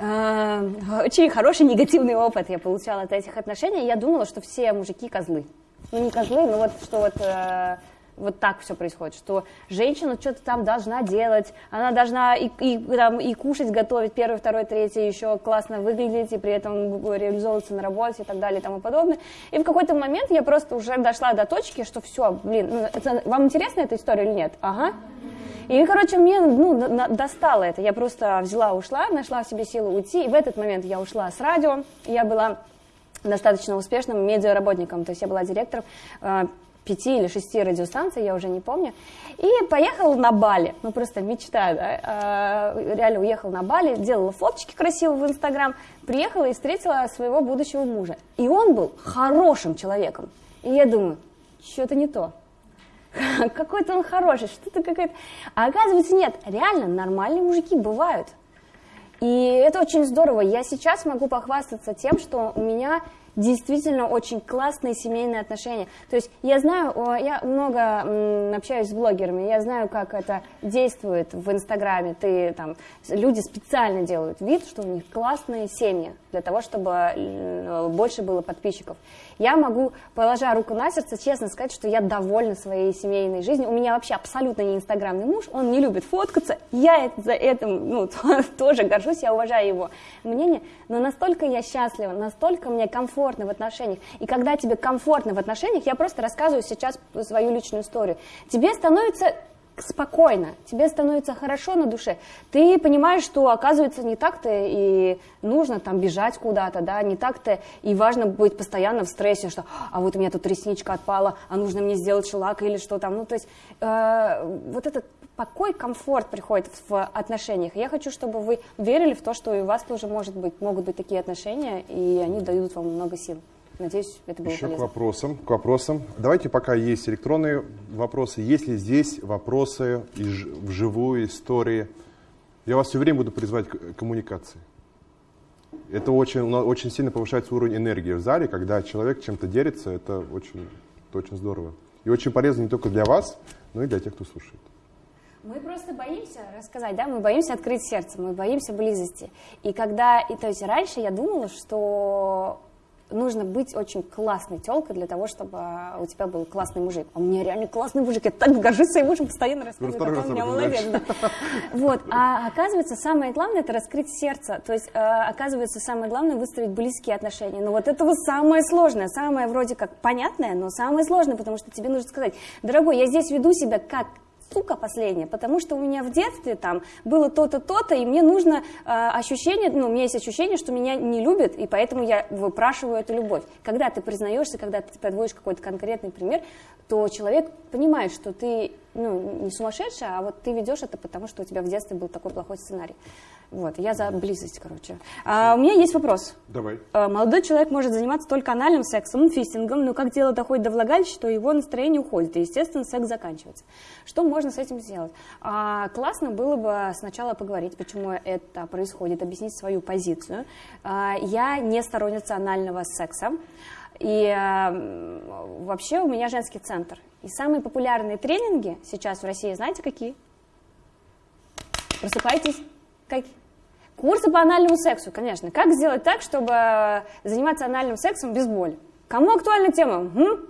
очень хороший негативный опыт я получала от этих отношений. Я думала, что все мужики козлы. Ну, не козлы, но вот что вот э, вот так все происходит, что женщина что-то там должна делать, она должна и, и, там, и кушать, готовить первый, второй, третий, еще классно выглядеть, и при этом реализовываться на работе и так далее и тому подобное. И в какой-то момент я просто уже дошла до точки, что все, блин, ну, это, вам интересна эта история или нет? Ага. И, короче, мне ну, достало это. Я просто взяла, ушла, нашла в себе силы уйти. И в этот момент я ушла с радио. Я была достаточно успешным медиаработником. То есть я была директором э, пяти или шести радиостанций, я уже не помню. И поехала на Бали. Ну, просто мечта, да. Э, реально уехала на Бали, делала фоточки красивые в Инстаграм. Приехала и встретила своего будущего мужа. И он был хорошим человеком. И я думаю, что-то не то. [LAUGHS] какой-то он хороший, что-то какая-то... А оказывается, нет, реально нормальные мужики бывают. И это очень здорово. Я сейчас могу похвастаться тем, что у меня действительно очень классные семейные отношения. То есть я знаю, я много общаюсь с блогерами, я знаю, как это действует в Инстаграме. Ты, там, люди специально делают вид, что у них классные семьи, для того, чтобы больше было подписчиков. Я могу, положа руку на сердце, честно сказать, что я довольна своей семейной жизнью. У меня вообще абсолютно не инстаграмный муж, он не любит фоткаться. Я за этим ну, [LAUGHS] тоже горжусь, я уважаю его мнение. Но настолько я счастлива, настолько мне комфортно в отношениях. И когда тебе комфортно в отношениях, я просто рассказываю сейчас свою личную историю. Тебе становится спокойно, тебе становится хорошо на душе, ты понимаешь, что оказывается не так-то и нужно там бежать куда-то, да, не так-то и важно быть постоянно в стрессе, что а вот у меня тут ресничка отпала, а нужно мне сделать шелак или что там, ну то есть э, вот этот покой, комфорт приходит в отношениях. Я хочу, чтобы вы верили в то, что и у вас тоже может быть, могут быть такие отношения, и они дают вам много сил. надеюсь, это было Еще полезно. к вопросам, к вопросам. Давайте пока есть электронные вопросы. Есть ли здесь вопросы из- вживую, истории? Я вас все время буду призывать к коммуникации. Это очень, очень сильно повышается уровень энергии в зале, когда человек чем-то делится, это очень, это очень здорово. И очень полезно не только для вас, но и для тех, кто слушает. Мы просто боимся рассказать, да, мы боимся открыть сердце, мы боимся близости. И когда, и то есть раньше я думала, что нужно быть очень классной телкой для того, чтобы у тебя был классный мужик. А у меня реально классный мужик, я так горжусь своим мужем, постоянно рассказываю, какой раз у меня молодец. да. Вот, а оказывается, самое главное это раскрыть сердце, то есть э, оказывается, самое главное выстроить близкие отношения. Но вот этого самое сложное, самое вроде как понятное, но самое сложное, потому что тебе нужно сказать, дорогой, я здесь веду себя как сука последняя, потому что у меня в детстве там было то-то, то-то, и мне нужно э, ощущение, ну, у меня есть ощущение, что меня не любят, и поэтому я выпрашиваю эту любовь. Когда ты признаешься, когда ты подводишь какой-то конкретный пример, то человек понимает, что ты ну, не сумасшедшая, а вот ты ведешь это потому, что у тебя в детстве был такой плохой сценарий. Вот, я за близость, короче. А, у меня есть вопрос. Давай. Э, Молодой человек может заниматься только анальным сексом, фистингом, но как дело доходит до влагалища, то его настроение уходит, и, естественно, секс заканчивается. Что можно с этим сделать? А, классно было бы сначала поговорить, почему это происходит, объяснить свою позицию. А, я не сторонница анального секса. И э, вообще у меня женский центр. И самые популярные тренинги сейчас в России, знаете, какие? Просыпайтесь. Как? Курсы по анальному сексу, конечно. Как сделать так, чтобы заниматься анальным сексом без боли? Кому актуальна тема? М?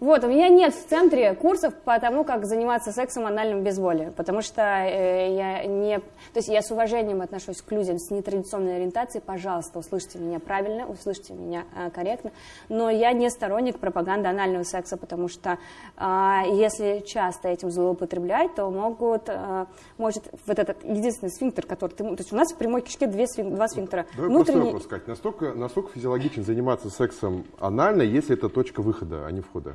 Вот, у меня нет в центре курсов по тому, как заниматься сексом анальным без боли, потому что э, я не... То есть я с уважением отношусь к людям с нетрадиционной ориентацией, пожалуйста, услышьте меня правильно, услышьте меня э, корректно, но я не сторонник пропаганды анального секса, потому что э, если часто этим злоупотреблять, то могут, э, может вот этот единственный сфинктер, который ты... То есть у нас в прямой кишке две сфин- два сфинктера. Давай простой вопрос, Кать. Настолько, насколько физиологично заниматься сексом анально, если это точка выхода, а не входа?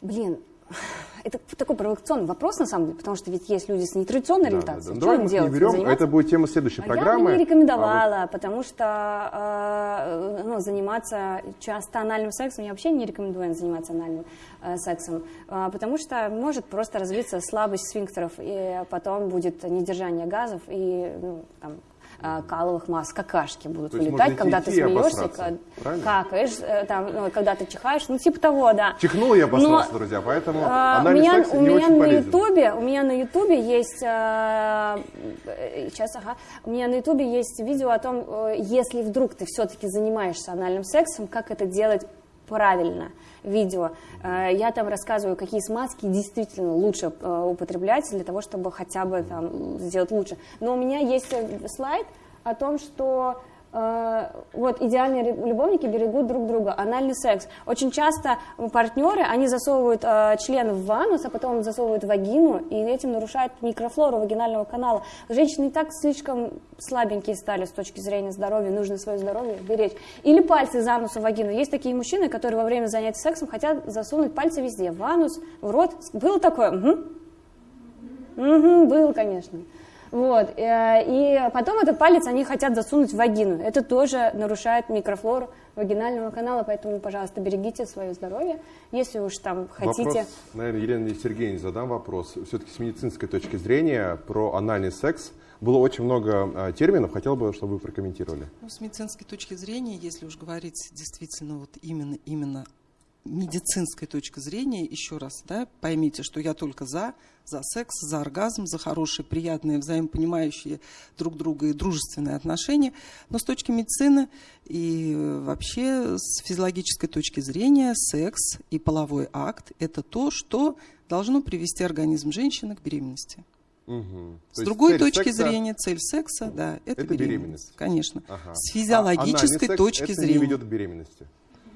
Блин, [SIGHS] это такой провокационный вопрос, на самом деле, потому что ведь есть люди с нетрадиционной Да, да, ориентацией. да. Что Давай им делать? не берем, Заниматься? это будет тема следующей А программы. Я бы не А рекомендовала, потому что э, ну, заниматься часто анальным сексом, я вообще не рекомендую заниматься анальным э, сексом, э, потому что может просто развиться слабость сфинктеров, и потом будет недержание газов и ну, там, э, каловых масс, какашки будут То вылетать, когда ты смеешься, правильно? какаешь, э, там, ну, когда ты чихаешь, ну типа того, да. чихнул я обосрался, Но, друзья, поэтому а, у анальный меня, у не меня очень на полезен. ютубе, у меня на ютубе есть, э, сейчас, ага, у меня на ютубе есть видео о том, э, если вдруг ты все-таки занимаешься анальным сексом, как это делать правильно видео. Э, Я там рассказываю, какие смазки действительно лучше э, употреблять для того, чтобы хотя бы там сделать лучше. Но у меня есть э, слайд о том, что вот идеальные любовники берегут друг друга. Анальный секс. Очень часто партнеры, они засовывают э, член в ванус, а потом засовывают вагину, и этим нарушают микрофлору вагинального канала. Женщины и так слишком слабенькие стали с точки зрения здоровья, нужно свое здоровье беречь. Или пальцы за нос в вагину. Есть такие мужчины, которые во время занятий сексом хотят засунуть пальцы везде, в анус, в рот. Было такое? Мгм. Мгм, был, конечно. Вот. э, И потом этот палец они хотят засунуть в вагину. Это тоже нарушает микрофлору вагинального канала, поэтому, пожалуйста, берегите свое здоровье. Если уж там хотите... Вопрос, наверное, Елене Сергеевне задам вопрос. Все-таки с медицинской точки зрения про анальный секс было очень много а, терминов. Хотел бы, чтобы вы прокомментировали. Ну, с медицинской точки зрения, если уж говорить действительно вот именно, именно медицинской точки зрения, еще раз, да, поймите, что я только за, за секс, за оргазм, за хорошие, приятные, взаимопонимающие друг друга и дружественные отношения. Но с точки медицины и э, вообще с физиологической точки зрения секс и половой акт – это то, что должно привести организм женщины к беременности. То С есть другой точки секса- зрения, цель секса, да, это, это беременность. беременность. Конечно. Ага. С А физиологической секс точки это зрения. не ведет к беременности.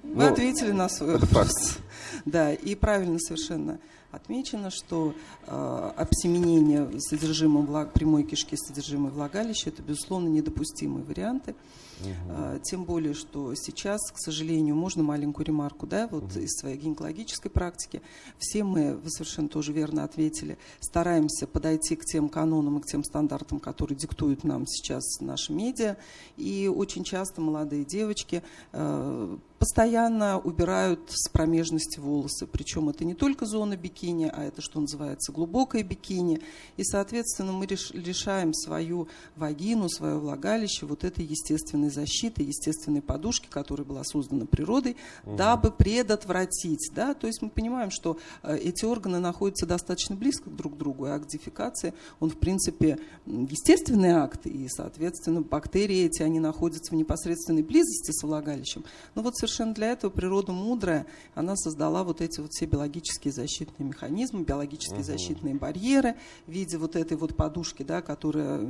Вы Ну, ответили на свой это вопрос. [LAUGHS] Да, и правильно совершенно отмечено, что э, обсеменение содержимого влаг- прямой кишки содержимое влагалища это, безусловно, недопустимые варианты. Э, тем более, что сейчас, к сожалению, можно маленькую ремарку, да, вот из своей гинекологической практики, все мы, вы совершенно тоже верно ответили, стараемся подойти к тем канонам и к тем стандартам, которые диктуют нам сейчас наши медиа, и очень часто молодые девочки э, постоянно убирают с промежности волосы. Причем это не только зона бикини, а это, что называется, глубокое бикини. И, соответственно, мы лишаем свою вагину, свое влагалище вот этой естественной защиты, естественной подушки, которая была создана природой, угу. дабы предотвратить. Да? То есть мы понимаем, что э, эти органы находятся достаточно близко друг к другу, и акт дефекации, он, в принципе, естественный акт, и, соответственно, бактерии эти, они находятся в непосредственной близости с влагалищем. Но вот совершенно совершенно для этого природа мудрая. Она создала вот эти вот все биологические защитные механизмы, биологические угу. защитные барьеры в виде вот этой вот подушки, да, которая,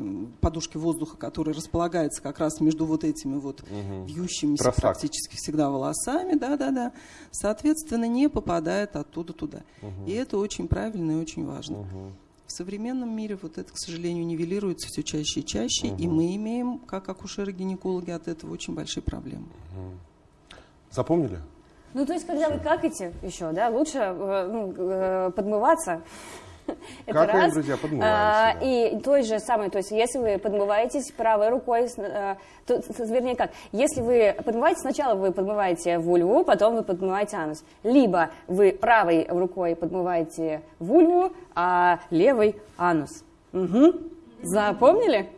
подушки воздуха, которая располагается как раз между вот этими вот угу. вьющимися Красак. практически всегда волосами, да-да-да. Соответственно, не попадает оттуда туда. Угу. И это очень правильно и очень важно. Угу. В современном мире вот это, к сожалению, нивелируется все чаще и чаще, угу. и мы имеем, как акушеры-гинекологи, от этого очень большие проблемы. Угу. Запомнили? Ну, то есть, когда Все. вы какаете еще, да, лучше э, ну, э, подмываться. [LAUGHS] Это Какаем, раз. друзья, подмываемся. А, и той же самой, то есть, если вы подмываетесь правой рукой, э, то, вернее как, если вы подмываете, сначала вы подмываете вульву, потом вы подмываете анус. Либо вы правой рукой подмываете вульву, а левой анус. Угу. Запомнили?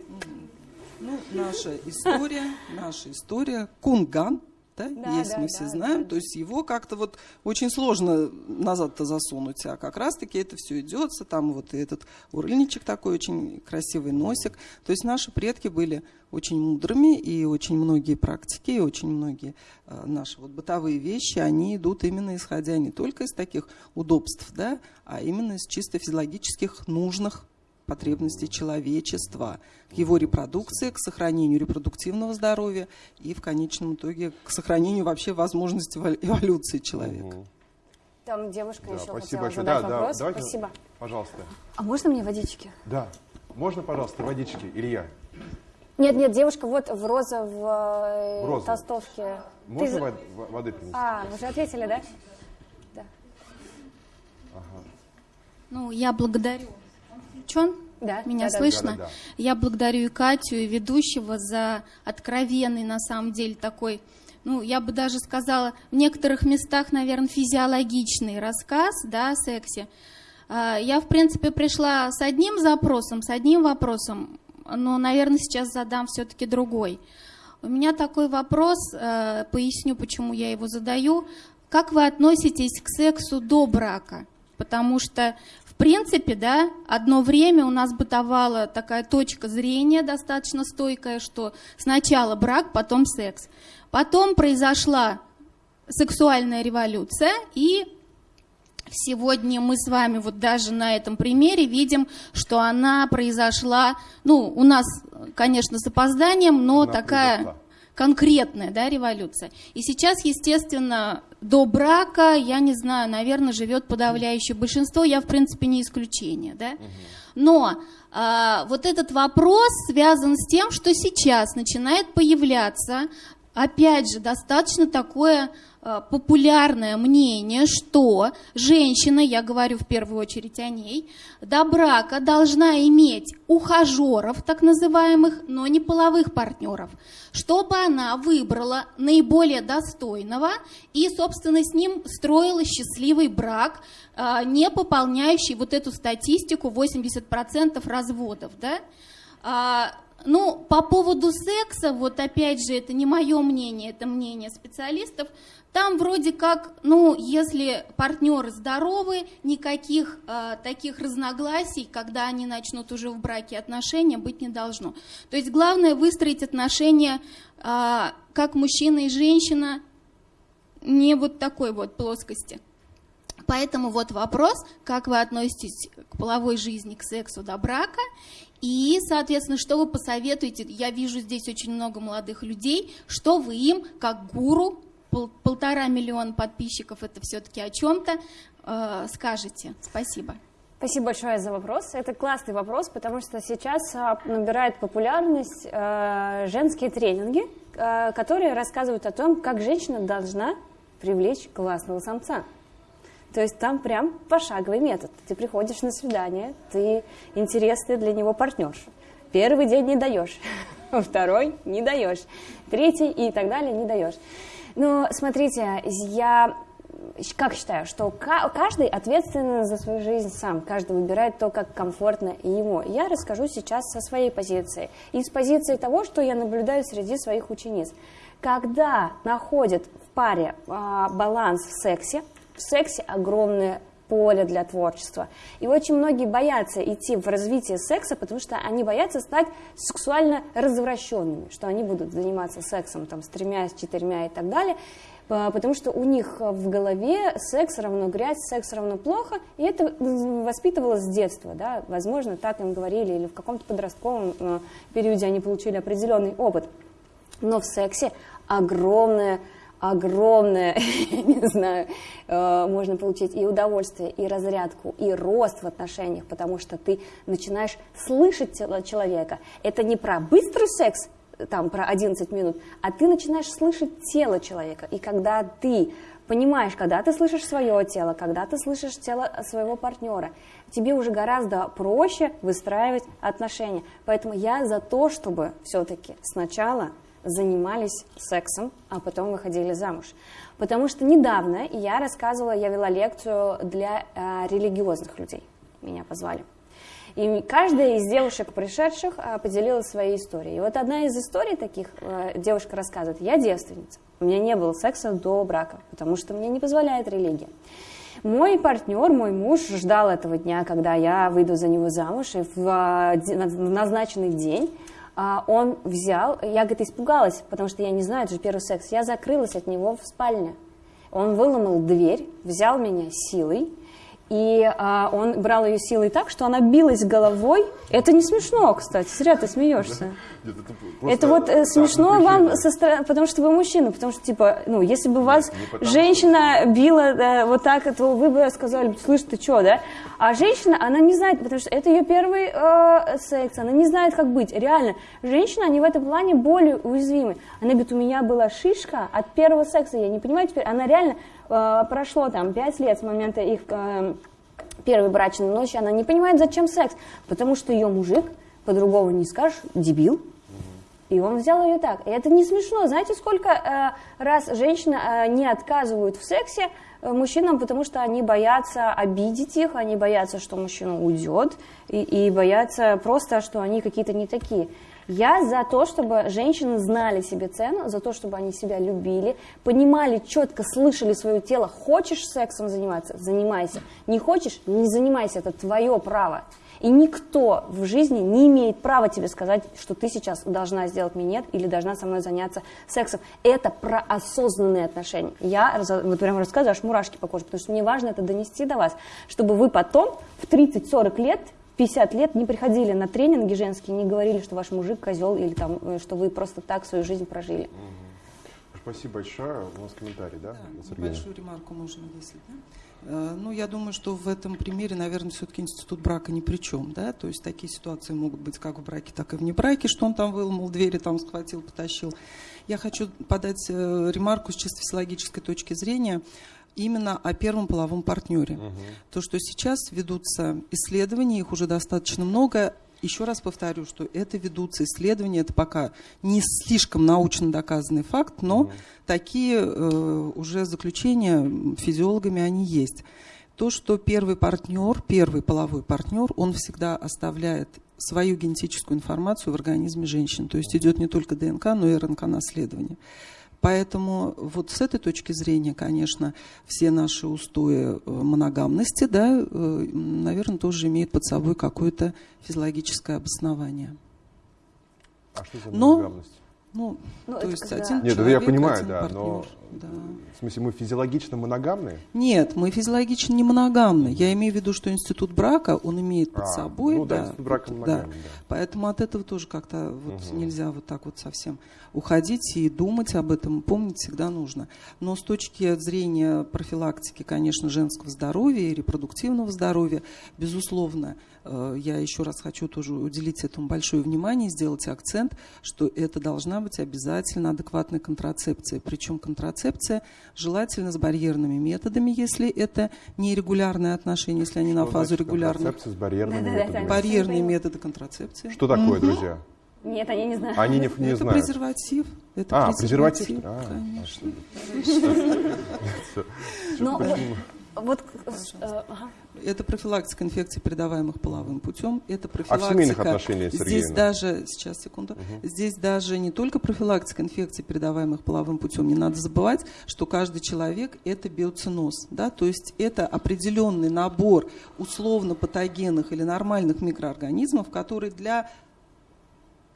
Ну, наша история, наша история, кунган, да, да есть, да, мы все да, знаем. Да. То есть его как-то вот очень сложно назад-то засунуть, а как раз-таки это все идется, там вот и этот урыльничек такой очень красивый носик. То есть наши предки были очень мудрыми, и очень многие практики, и очень многие э, наши вот бытовые вещи, они идут именно исходя не только из таких удобств, да, а именно из чисто физиологических нужных потребностей человечества, к его репродукции, к сохранению репродуктивного здоровья и в конечном итоге к сохранению вообще возможности эволюции человека. Там девушка да, еще спасибо хотела большое. задать да, вопрос. Да, давайте, спасибо. Пожалуйста. А можно мне водички? Да. Можно, пожалуйста, водички, Илья? Нет, нет, девушка вот в розовой в розовой. толстовке. Можно Ты... воды принести? А, вы уже ответили, да? Да. Ага. Ну, я благодарю включен? Да. Меня да, слышно? Да, да, да. Я благодарю и Катю, и ведущего за откровенный, на самом деле, такой, ну, я бы даже сказала, в некоторых местах, наверное, физиологичный рассказ, да, о сексе. А, я, в принципе, пришла с одним запросом, с одним вопросом, но, наверное, сейчас задам все-таки другой. У меня такой вопрос, э, поясню, почему я его задаю. Как вы относитесь к сексу до брака? Потому что в принципе, да, одно время у нас бытовала такая точка зрения достаточно стойкая, что сначала брак, потом секс. Потом произошла сексуальная революция, и сегодня мы с вами вот даже на этом примере видим, что она произошла, ну, у нас, конечно, с опозданием, но она такая... Произошла конкретная да, революция. И сейчас, естественно, до брака, я не знаю, наверное, живет подавляющее большинство, я, в принципе, не исключение. Да? Но а, вот этот вопрос связан с тем, что сейчас начинает появляться, опять же, достаточно такое Э, популярное мнение, что женщина, я говорю в первую очередь о ней, до брака должна иметь ухажеров, так называемых, но не половых партнеров, чтобы она выбрала наиболее достойного и, собственно, с ним строила счастливый брак, э, не пополняющий вот эту статистику 80% разводов. Да? Ну, по поводу секса, вот опять же, это не мое мнение, это мнение специалистов, там вроде как, ну, если партнеры здоровы, никаких э, таких разногласий, когда они начнут уже в браке отношения, быть не должно. То есть главное выстроить отношения э, как мужчина и женщина, не вот такой вот плоскости. Поэтому вот вопрос, как вы относитесь к половой жизни, к сексу до брака, и, соответственно, что вы посоветуете, я вижу здесь очень много молодых людей, что вы им, как гуру, пол, полтора миллиона подписчиков, это все-таки о чем-то, э, скажете. Спасибо. Спасибо большое за вопрос. Это классный вопрос, потому что сейчас а, набирает популярность э, женские тренинги, э, которые рассказывают о том, как женщина должна привлечь классного самца. То есть там прям пошаговый метод. Ты приходишь на свидание, ты интересный для него партнерша. Первый день не даешь, [LAUGHS] второй не даешь, третий и так далее не даешь. Ну, смотрите, я как считаю, что каждый ответственен за свою жизнь сам, каждый выбирает то, как комфортно ему. Я расскажу сейчас со своей позиции и с позиции того, что я наблюдаю среди своих учениц. Когда находят в паре а, баланс в сексе, в сексе огромное поле для творчества. И очень многие боятся идти в развитие секса, потому что они боятся стать сексуально развращенными, что они будут заниматься сексом там, с тремя, с четырьмя и так далее потому что у них в голове секс равно грязь, секс равно плохо, и это воспитывалось с детства, да, возможно, так им говорили, или в каком-то подростковом э, периоде они получили определенный опыт. Но в сексе огромное огромное, [LAUGHS] не знаю, э, можно получить и удовольствие, и разрядку, и рост в отношениях, потому что ты начинаешь слышать человека. Это не про быстрый секс, там про 11 минут, а ты начинаешь слышать тело человека. И когда ты понимаешь, когда ты слышишь свое тело, когда ты слышишь тело своего партнера, тебе уже гораздо проще выстраивать отношения. Поэтому я за то, чтобы все-таки сначала занимались сексом, а потом выходили замуж. Потому что недавно я рассказывала, я вела лекцию для э, религиозных людей. Меня позвали. И каждая из девушек, пришедших, а, поделилась своей историей. И вот одна из историй таких, а, девушка рассказывает, я девственница, у меня не было секса до брака, потому что мне не позволяет религия. Мой партнер, мой муж ждал этого дня, когда я выйду за него замуж, и в а, назначенный день он взял, я, говорит, испугалась, потому что я не знаю, это же первый секс, я закрылась от него в спальне. Он выломал дверь, взял меня силой, и а, он брал ее силой так, что она билась головой. Это не смешно, кстати, зря ты смеешься. Нет, это, это вот э, смешно вам, со стороны, потому что вы мужчина, потому что, типа, ну, если бы вас женщина била да, вот так, то вы бы сказали, слышь, ты что, да? А женщина, она не знает, потому что это ее первый э, секс, она не знает, как быть. Реально, женщины, они в этом плане более уязвимы. Она говорит, у меня была шишка от первого секса, я не понимаю теперь, она реально Э, прошло там 5 лет с момента их э, первой брачной ночи, она не понимает, зачем секс, потому что ее мужик, по-другому не скажешь, дебил, и он взял ее так. И это не смешно. Знаете, сколько э, раз женщины э, не отказывают в сексе э, мужчинам, потому что они боятся обидеть их, они боятся, что мужчина уйдет, и, и боятся просто, что они какие-то не такие. Я за то, чтобы женщины знали себе цену, за то, чтобы они себя любили, понимали четко, слышали свое тело. Хочешь сексом заниматься? Занимайся. Не хочешь? Не занимайся. Это твое право. И никто в жизни не имеет права тебе сказать, что ты сейчас должна сделать минет или должна со мной заняться сексом. Это про осознанные отношения. Я вот прям рассказываю, аж мурашки по коже, потому что мне важно это донести до вас, чтобы вы потом в 30-40 лет 50 лет не приходили на тренинги женские, не говорили, что ваш мужик козел или там, э, что вы просто так свою жизнь прожили. Спасибо большое. У нас комментарий, да? да большую ремарку можно, если, да? Э, ну, я думаю, что в этом примере, наверное, все-таки институт брака ни при чем, да, то есть такие ситуации могут быть как в браке, так и в небраке, что он там выломал двери, там схватил, потащил. Я хочу подать э, ремарку с чисто физиологической точки зрения именно о первом половом партнере. Угу. То, что сейчас ведутся исследования, их уже достаточно много. Еще раз повторю, что это ведутся исследования, это пока не слишком научно доказанный факт, но угу. такие э, уже заключения физиологами они есть. То, что первый партнер, первый половой партнер, он всегда оставляет свою генетическую информацию в организме женщин. То есть идет не только ДНК, но и РНК-наследование. Поэтому вот с этой точки зрения, конечно, все наши устои э, моногамности, да, э, наверное, тоже имеют под собой какое-то физиологическое обоснование. А что за моногамность? Ну, ну то есть когда... один Нет, человек, я понимаю, один да, партнер. но да. в смысле мы физиологично моногамны? Нет, мы физиологично не моногамны. Я имею в виду, что институт брака, он имеет под а, собой, ну, да, да, институт брака моногамный, да. да. Поэтому от этого тоже как-то вот угу. нельзя вот так вот совсем уходить и думать об этом, помнить всегда нужно. Но с точки зрения профилактики, конечно, женского здоровья и репродуктивного здоровья, безусловно, я еще раз хочу тоже уделить этому большое внимание, сделать акцент, что это должна быть обязательно адекватная контрацепция. Причем контрацепция желательно с барьерными методами, если это нерегулярные отношения, если они что на фазу регулярных. Контрацепция с барьерными да, методами. Да, да, Барьерные методы контрацепции. Что такое, угу. друзья? Нет, они не знают. Они не, не это знают. презерватив. Это А, презерватив. презерватив, А, конечно. Но [LAUGHS] вот, вот, э, ага. Это профилактика инфекций, передаваемых половым путем. Это профилактика. А семейных отношениях, Здесь Сергеевна? даже, сейчас, секунду. Здесь даже не только профилактика инфекций, передаваемых половым путем. Не надо забывать, что каждый человек – это биоциноз. Да? То есть это определенный набор условно-патогенных или нормальных микроорганизмов, который для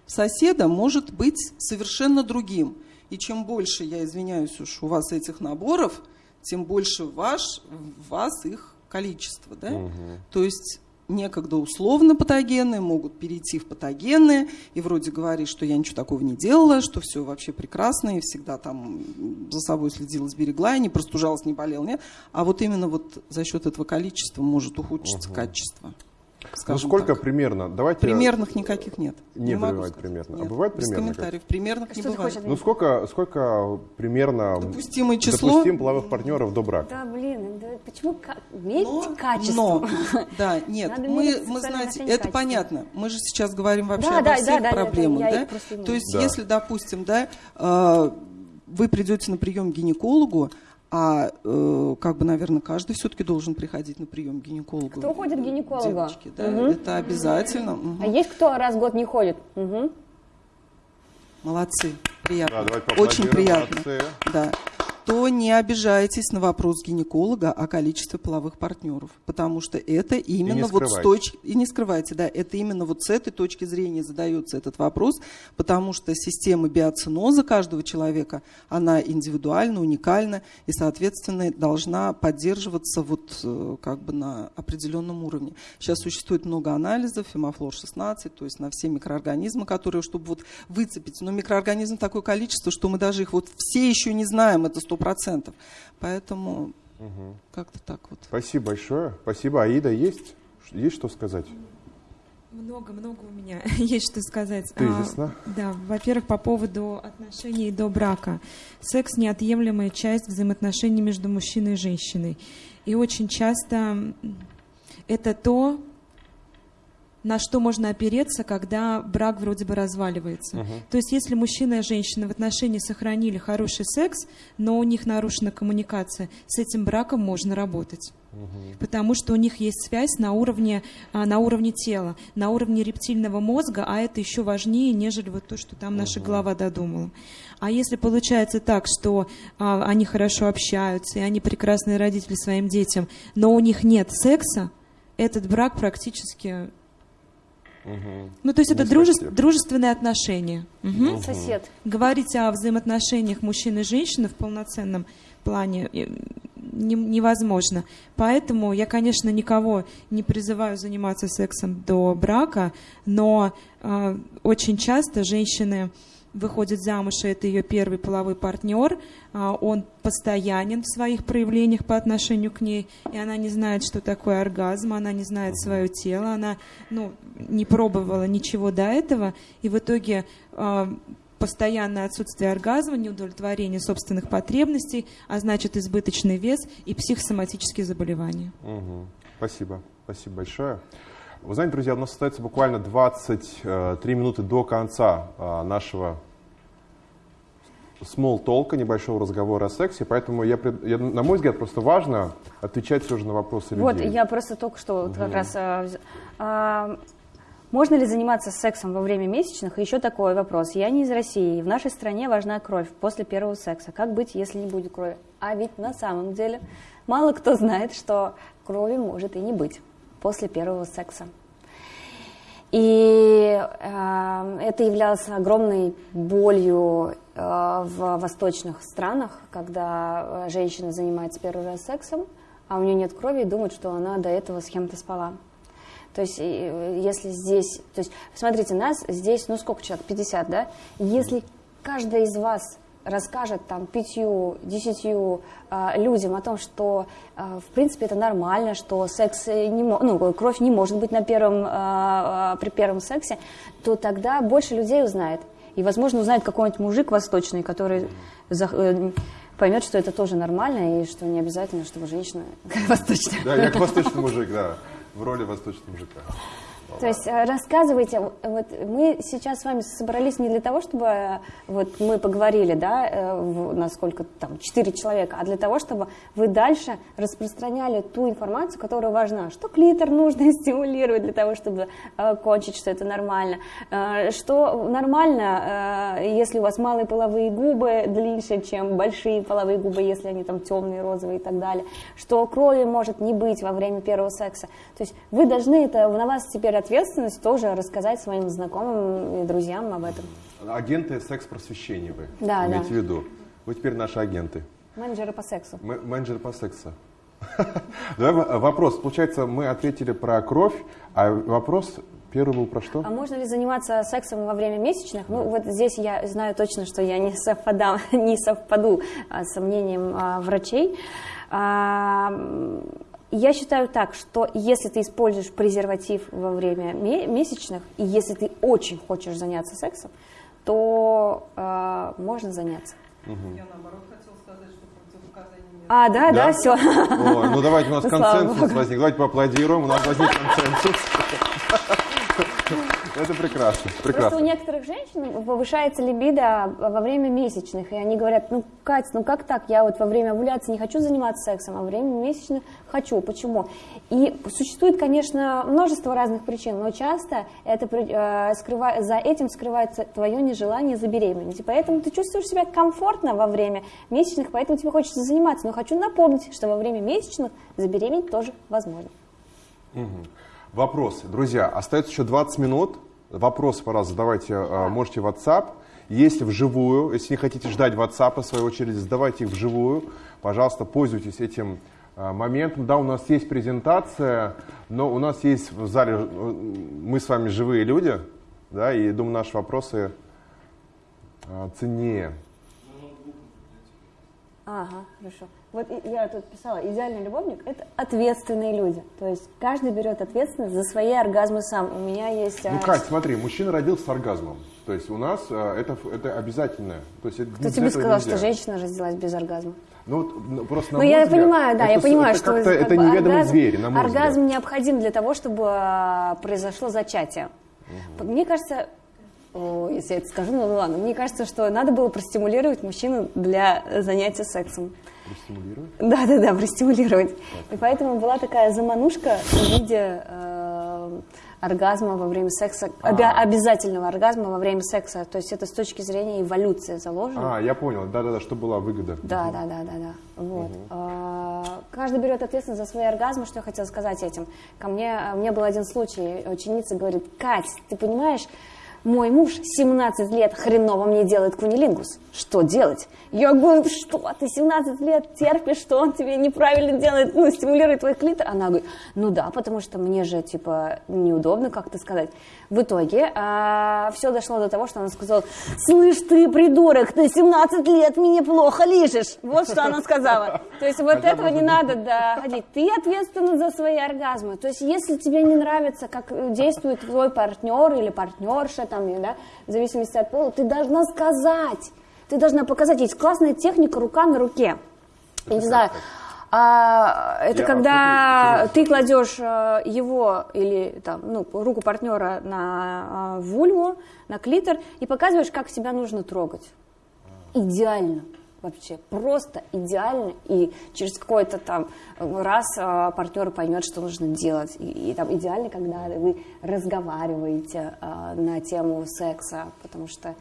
соседа может быть совершенно другим. И чем больше, я извиняюсь уж, у вас этих наборов, тем больше ваш, вас их количество. Да? То есть некогда условно патогенные могут перейти в патогенные, и вроде говоришь, что я ничего такого не делала, что все вообще прекрасно, и всегда там за собой следила, сберегла, и не простужалась, не болела, нет. А вот именно вот за счет этого количества может ухудшиться качество. Ну, скажем сколько так. примерно? Давайте... Примерных никаких нет. Не могу бывает примерно. А Нет. бывает Без примерно комментариев. Примерных не Что ты бывает. хочешь Ну, сколько, сколько примерно Допустимое число. допустим половых партнеров до брака? Да, блин, да почему Но, качество? но, [LAUGHS] да, нет, Надо мы, мерить мы знаете, это качеством. понятно. Мы же сейчас говорим вообще Да, обо да, всех да, да, проблемах, да? имею. То есть, Да. если, допустим, да, э, вы придете на прием к гинекологу, а э, как бы, наверное, каждый все-таки должен приходить на прием к гинекологу. Кто ходит к гинекологу? Девочки, да, Мгм. это обязательно. Мгм. А есть кто раз в год не ходит? Мгм. Молодцы, приятно. Да. Очень приятно. Молодцы. Да. То не обижайтесь на вопрос гинеколога о количестве половых партнеров, потому что это именно вот с точки и не скрывайте, да, это именно вот с этой точки зрения задается этот вопрос, потому что система биоциноза каждого человека, она индивидуальна, уникальна и, соответственно, должна поддерживаться вот э, как бы на определенном уровне. Сейчас существует много анализов, фемофлор 16, то есть на все микроорганизмы, которые, чтобы вот выцепить, но микроорганизм такое количество, что мы даже их вот все еще не знаем, это сто процентов. Поэтому как-то так вот. Спасибо большое. Спасибо. Аида, есть? Есть что сказать? Много-много у меня [LAUGHS] есть что сказать. А, Тезисно. да, во-первых, по поводу отношений до брака. Секс – неотъемлемая часть взаимоотношений между мужчиной и женщиной. И очень часто это то, на что можно опереться, когда брак вроде бы разваливается. То есть если мужчина и женщина в отношении сохранили хороший секс, но у них нарушена коммуникация, с этим браком можно работать. Потому что у них есть связь на уровне, а, на уровне тела, на уровне рептильного мозга, а это еще важнее, нежели вот то, что там наша голова додумала. А если получается так, что а, они хорошо общаются, и они прекрасные родители своим детям, но у них нет секса, этот брак практически... Ну, то есть это спасти. дружественные отношения. Мгм. Сосед. Говорить о взаимоотношениях мужчины и женщины в полноценном плане э, не- невозможно. Поэтому я, конечно, никого не призываю заниматься сексом до брака, но э, очень часто женщины выходят замуж, и это ее первый половой партнер, а, он постоянен в своих проявлениях по отношению к ней, и она не знает, что такое оргазм, она не знает свое тело, она ну, не пробовала ничего до этого, и в итоге а, постоянное отсутствие оргазма, неудовлетворение собственных потребностей, а значит избыточный вес и психосоматические заболевания. Мгм. Спасибо. Спасибо большое. Вы знаете, друзья, у нас остается буквально 23 минуты до конца а, нашего small толка, небольшого разговора о сексе, поэтому, я, я, на мой взгляд, просто важно отвечать все же на вопросы Вот, людей. я просто только что вот как раз... а, а, можно ли заниматься сексом во время месячных? И еще такой вопрос. Я не из России. В нашей стране важна кровь после первого секса. Как быть, если не будет крови? А ведь на самом деле мало кто знает, что крови может и не быть после первого секса. И э, это являлось огромной болью э, в восточных странах, когда э, женщина занимается первый раз сексом, а у нее нет крови и думает, что она до этого с кем-то спала. То есть, э, если здесь, то есть, смотрите, нас здесь, ну сколько человек, 50, да? Если каждый из вас расскажет там пятью, десятью э, людям о том, что э, в принципе это нормально, что секс не ну, кровь не может быть на первом, э, при первом сексе, то тогда больше людей узнает. И, возможно, узнает какой-нибудь мужик восточный, который зах- э, поймет, что это тоже нормально, и что не обязательно, чтобы женщина [LAUGHS] восточная. Да, я восточный мужик, да, в роли восточного мужика. То есть э, рассказывайте, вот мы сейчас с вами собрались не для того, чтобы э, вот мы поговорили, да, э, насколько там четыре человека, а для того, чтобы вы дальше распространяли ту информацию, которая важна, что клитор нужно [LAUGHS] стимулировать для того, чтобы э, кончить, что это нормально, Э, что нормально, э, если у вас малые половые губы длиннее, чем большие половые губы, если они там темные, розовые и так далее, что крови может не быть во время первого секса. То есть вы должны это, на вас теперь ответственность тоже рассказать своим знакомым и друзьям об этом. Агенты секс-просвещения вы Да, имеете да. в виду. Вы теперь наши агенты. Менеджеры по сексу. М- менеджеры по сексу. [LAUGHS] Давай в- вопрос. Получается, мы ответили про кровь, а вопрос первый был про что? А можно ли заниматься сексом во время месячных? Ну, вот здесь я знаю точно, что я не, совпадам, [LAUGHS] не совпаду а, с мнением а, врачей. А, я считаю так, что если ты используешь презерватив во время ме- месячных, и если ты очень хочешь заняться сексом, то а, можно заняться. Я наоборот хотела сказать, что противопоказаний нет. А, да, да, Да? все. Ой, ну давайте у нас Ну, [LAUGHS] слава консенсус богу. возник. Давайте поаплодируем, у нас возник консенсус. [LAUGHS] [LAUGHS] Это прекрасно, Просто у прекрасно. некоторых женщин повышается либидо во время месячных, и они говорят, ну, Катя, ну как так, я вот во время овуляции не хочу заниматься сексом, а во время месячных хочу, почему? И существует, конечно, множество разных причин, но часто это э, скрыва- за этим скрывается твое нежелание забеременеть, и поэтому ты чувствуешь себя комфортно во время месячных, поэтому тебе хочется заниматься, но хочу напомнить, что во время месячных забеременеть тоже возможно. Вопросы. Друзья, остается еще 20 минут. Вопросы, пожалуйста, задавайте, э, можете в WhatsApp. Если вживую, если не хотите ждать WhatsApp, в свою очередь, задавайте их вживую. Пожалуйста, пользуйтесь этим э, моментом. Да, у нас есть презентация, но у нас есть в зале, э, мы с вами живые люди, да, и думаю, наши вопросы ценнее. Ага, хорошо. Вот я тут писала, идеальный любовник – это ответственные люди. То есть каждый берет ответственность за свои оргазмы сам. У меня есть... Ну, а, Кать, смотри, мужчина родился с оргазмом. То есть у нас э, это, это обязательно. То есть это Кто тебе сказал, нельзя. что женщина родилась без оргазма? Ну, вот, ну, просто на Ну, я взгляд, понимаю, да, это я понимаю, это что как это бы неведомый оргазм, зверь, на мой оргазм взгляд. необходим для того, чтобы а, произошло зачатие. Мне кажется, о, если я это скажу, ну ладно, мне кажется, что надо было простимулировать мужчину для занятия сексом. Простимулировать? Да, да, да, простимулировать. И поэтому была такая заманушка в виде э, оргазма во время секса, обя- обязательного оргазма во время секса. То есть это с точки зрения эволюции заложено. А, я понял. Да-да-да, что была выгода. Да, да, да, да, да. Вот. А, Каждый берет ответственность за свои оргазмы. Что я хотела сказать этим? Ко мне, а, у меня был один случай. Ученица говорит, Кать, ты понимаешь, мой муж 17 лет хреново мне делает кунилингус. Что делать? Я говорю, что ты 17 лет терпишь, что он тебе неправильно делает, ну, стимулирует твой клитор? Она говорит, ну да, потому что мне же, типа, неудобно как-то сказать. В итоге все дошло до того, что она сказала, слышь ты, придурок, ты 17 лет мне плохо лежишь. Вот что она сказала. То есть вот этого не надо доходить. Ты ответственна за свои оргазмы. То есть если тебе не нравится, как действует твой партнер или партнерша, там, и, да, в зависимости от пола, ты должна сказать. Ты должна показать. Есть классная техника рука на руке. Я не знаю, а, это Я- когда ты кладешь э, его или там, ну, руку партнера на э, вульву, на клитор и показываешь, как себя нужно трогать. Идеально вообще, просто идеально. И через какой-то там раз э, партнер поймет, что нужно делать. И, и там идеально, когда вы разговариваете э, на тему секса, потому что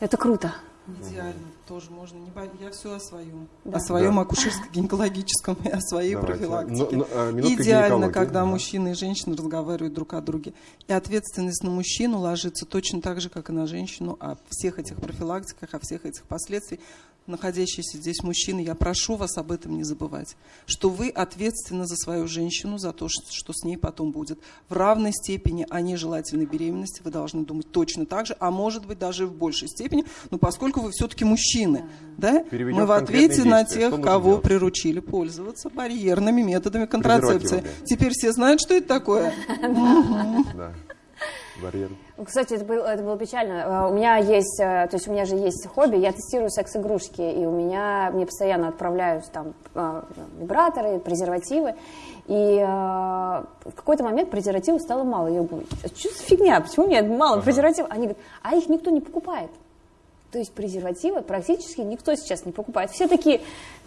это круто. Идеально, тоже можно. Не бо- Я все о своем. Да. О своем Да. акушерско-гинекологическом и о своей Давайте. профилактике. Ну, ну, э, минутка Идеально, когда Ага. мужчина и женщина разговаривают друг о друге. И ответственность на мужчину ложится точно так же, как и на женщину, о всех этих профилактиках, о всех этих последствиях. Находящиеся здесь мужчины, я прошу вас об этом не забывать, что вы ответственны за свою женщину, за то, что с ней потом будет. В равной степени о нежелательной беременности вы должны думать точно так же, а может быть даже в большей степени, но поскольку вы все-таки мужчины, да, Переведем мы в ответе конкретные на действия. тех, кого делать? приручили пользоваться барьерными методами контрацепции. Теперь все знают, что это такое? Барьер. Кстати, это было, это было печально. Э, У меня есть, э, то есть у меня же есть хобби, я тестирую секс-игрушки, и у меня, мне постоянно отправляют там э, вибраторы, презервативы, и э, в какой-то момент презервативов стало мало. Я говорю, что за фигня, почему мне мало презервативов? Они говорят, а их никто не покупает. То есть презервативы практически никто сейчас не покупает. Все такие,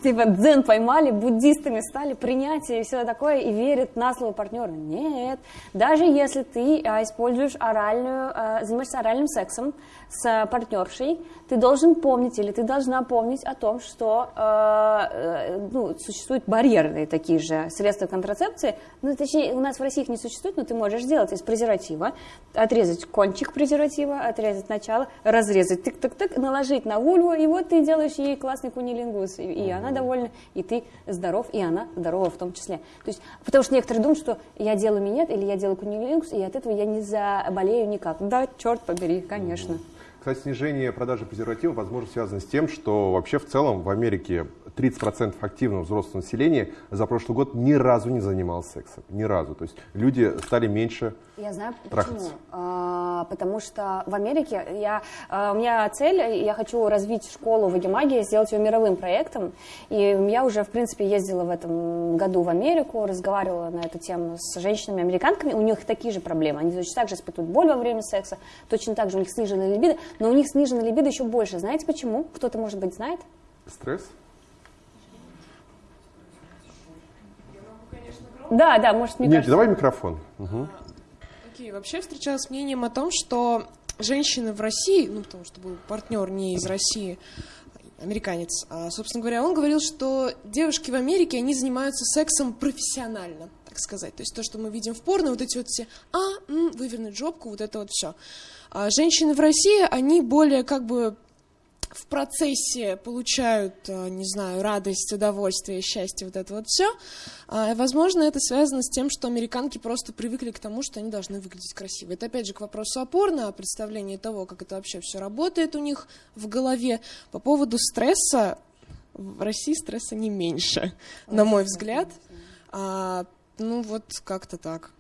типа, дзен поймали, буддистами стали, принятие и все такое, и верят на слово партнера. Нет, даже если ты а, используешь оральную, а, занимаешься оральным сексом с партнершей, ты должен помнить или ты должна помнить о том, что а, э, ну, существуют барьерные такие же средства контрацепции. Ну, точнее, у нас в России их не существует, но ты можешь сделать из презерватива, отрезать кончик презерватива, отрезать начало, разрезать тык-тык-тык, наложить на вульву, и вот ты делаешь ей классный кунилингус, и, и она довольна, и ты здоров, и она здорова в том числе. То есть, потому что некоторые думают, что я делаю минет или я делаю кунилингус, и от этого я не заболею никак. Да, черт побери, конечно. Кстати, снижение продажи презервативов, возможно, связано с тем, что вообще в целом в Америке 30% активного взрослого населения за прошлый год ни разу не занималось сексом. Ни разу. То есть люди стали меньше Я знаю почему. Трахаться. А, потому что в Америке я, а, у меня цель, я хочу развить школу Вагимагии, сделать ее мировым проектом. И я уже, в принципе, ездила в этом году в Америку, разговаривала на эту тему с женщинами-американками. У них такие же проблемы. Они точно так же испытывают боль во время секса, точно так же у них сниженная либидо, но у них сниженная либидо еще больше. Знаете почему? Кто-то, может быть, знает? стресс. Да, да, может, мне Нет, кажется. давай микрофон. Мгм. Окей, вообще встречалась с мнением о том, что женщины в России, ну, потому что был партнер не из России, американец, а, собственно говоря, он говорил, что девушки в Америке, они занимаются сексом профессионально, так сказать. То есть то, что мы видим в порно, вот эти вот все, а, м, вывернуть жопку, вот это вот все. А женщины в России, они более как бы в процессе получают, э, не знаю, радость, удовольствие, счастье, вот это вот все. Возможно, это связано с тем, что американки просто привыкли к тому, что они должны выглядеть красиво. Это опять же к вопросу о порно, о представлении того, как это вообще все работает у них в голове. По поводу стресса, в России стресса не меньше, на мой взгляд. А, ну вот как-то так.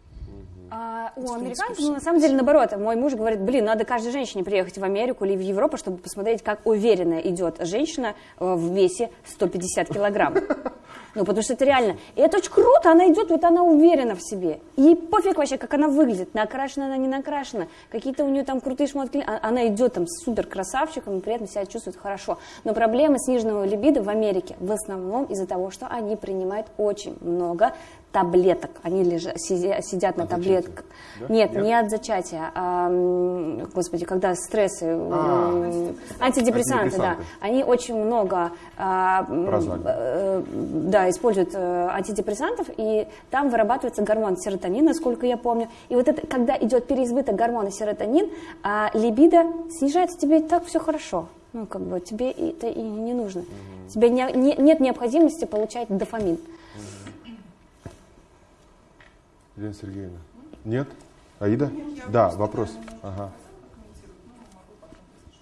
А, у американцев, ну, на самом деле, наоборот. Мой муж говорит, блин, надо каждой женщине приехать в Америку или в Европу, чтобы посмотреть, как уверенно идет женщина э, в весе 150 килограмм. [LAUGHS] Ну, потому что это реально. И это очень круто, она идет, вот она уверена в себе. И пофиг вообще, как она выглядит, накрашена она, не накрашена, какие-то у нее там крутые шмотки. А- Она идет там с супер красавчиком и при этом себя чувствует хорошо. Но проблемы сниженного либидо в Америке в основном из-за того, что они принимают очень много таблеток. Они лежа- сидя- сидят на таблетках. да? Нет, Нет? не от зачатия, а, господи, когда стрессы, А. м, антидепрессанты, да. Антидепрессанты. Они очень много а, э, да, используют э, антидепрессантов, и там вырабатывается гормон серотонин, насколько я помню. И вот это, когда идет переизбыток гормона серотонин, а либидо снижается, тебе и так все хорошо. Ну, как бы тебе это и не нужно. Тебе не- не- нет необходимости получать дофамин. Елена Сергеевна. Нет? Аида? Да, вопрос. Ага.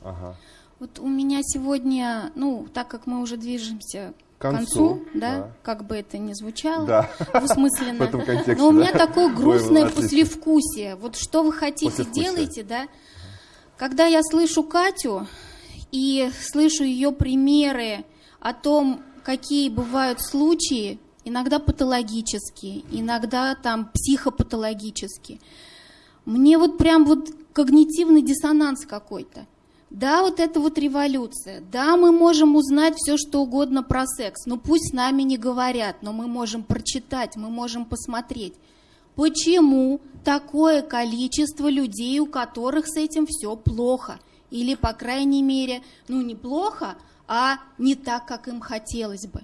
Ага. Вот у меня сегодня, ну, так как мы уже движемся К концу, концу, да, да. как бы это ни звучало, Да. двусмысленно, [LAUGHS] В этом контексте, но у меня да. такое Ой, грустное отлично. послевкусие. Вот что вы хотите, делайте, да. Когда я слышу Катю и слышу ее примеры о том, какие бывают случаи, иногда патологические, иногда там психопатологические, мне вот прям вот когнитивный диссонанс какой-то. Да, вот это вот революция. Да, мы можем узнать все, что угодно про секс. Но пусть с нами не говорят, но мы можем прочитать, мы можем посмотреть. Почему такое количество людей, у которых с этим все плохо? Или, по крайней мере, ну не плохо, а не так, как им хотелось бы.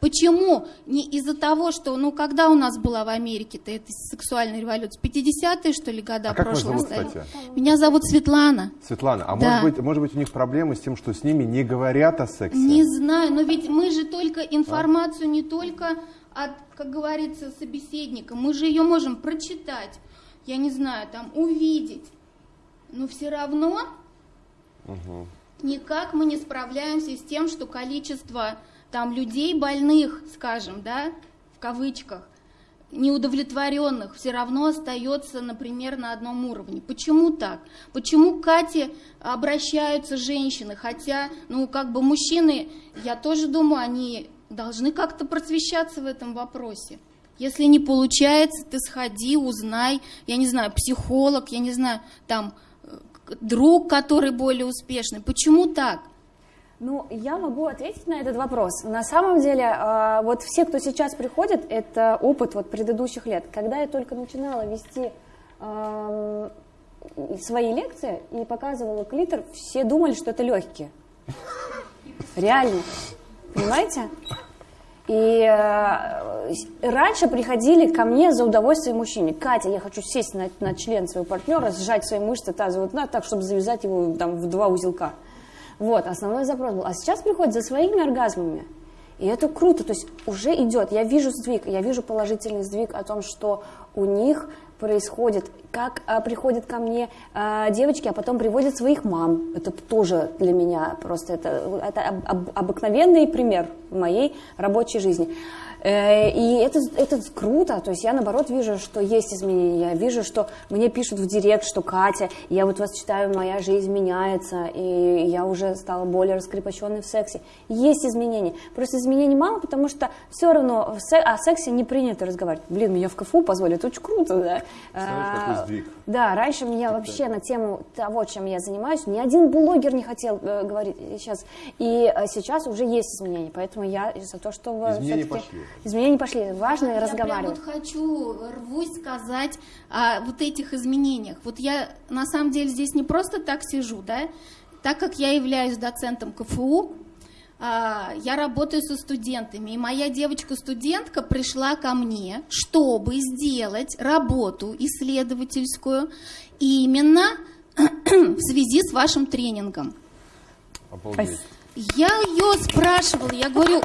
Почему? Не из-за того, что, ну, когда у нас была в Америке-то эта сексуальная революция? 50-е, что ли, года А как вас прошлого зовут, столетия? кстати? Меня зовут Светлана. Светлана, а Да. может, быть, может быть у них проблемы с тем, что с ними не говорят о сексе? Не знаю, но ведь мы же только информацию не только от, как говорится, собеседника, мы же ее можем прочитать, я не знаю, там увидеть, но все равно никак мы не справляемся с тем, что количество там людей больных, скажем, да, в кавычках, неудовлетворенных все равно остается, например, на одном уровне. Почему так? Почему к Кате обращаются женщины? Хотя, ну, как бы мужчины, я тоже думаю, они должны как-то просвещаться в этом вопросе. Если не получается, ты сходи, узнай, я не знаю, психолог, я не знаю, там, э, друг, который более успешный. Почему так? Ну, я могу ответить на этот вопрос. На самом деле, а, вот все, кто сейчас приходит, это опыт вот предыдущих лет. Когда я только начинала вести свои лекции и показывала клитор, все думали, что это легкие. Реально. Понимаете? И э, раньше приходили ко мне за удовольствием мужчине. Катя, я хочу сесть на, на член своего партнера, сжать свои мышцы тазового дна так, чтобы завязать его там, в два узелка. Вот, основной запрос был. А сейчас приходят за своими оргазмами. И это круто, то есть уже идет. Я вижу сдвиг, я вижу положительный сдвиг о том, что у них происходит, как а, приходят ко мне а, девочки, а потом приводят своих мам. Это тоже для меня просто это, это об, об, обыкновенный пример в моей рабочей жизни. Э, и это, это круто, то есть я наоборот вижу, что есть изменения, я вижу, что мне пишут в директ, что Катя, я вот вас читаю, моя жизнь меняется, и я уже стала более раскрепощенной в сексе. Есть изменения, просто изменений мало, потому что все равно о сексе не принято разговаривать. Блин, меня в КФУ позвали, это очень круто, да. Такой Да, раньше меня вообще на тему того, чем я занимаюсь, ни один блогер не хотел э, говорить сейчас, и э, сейчас уже есть изменения, поэтому я за то, что... Изменения пошли. Изменения пошли, важно я разговаривать. Я вот хочу, рвусь сказать о вот этих изменениях. Вот я на самом деле здесь не просто так сижу, да, так как я являюсь доцентом КФУ, а, я работаю со студентами, и моя девочка-студентка пришла ко мне, чтобы сделать работу исследовательскую именно [CLEARS THROAT] в связи с вашим тренингом. Обалдеть. Я ее спрашивала, я говорю,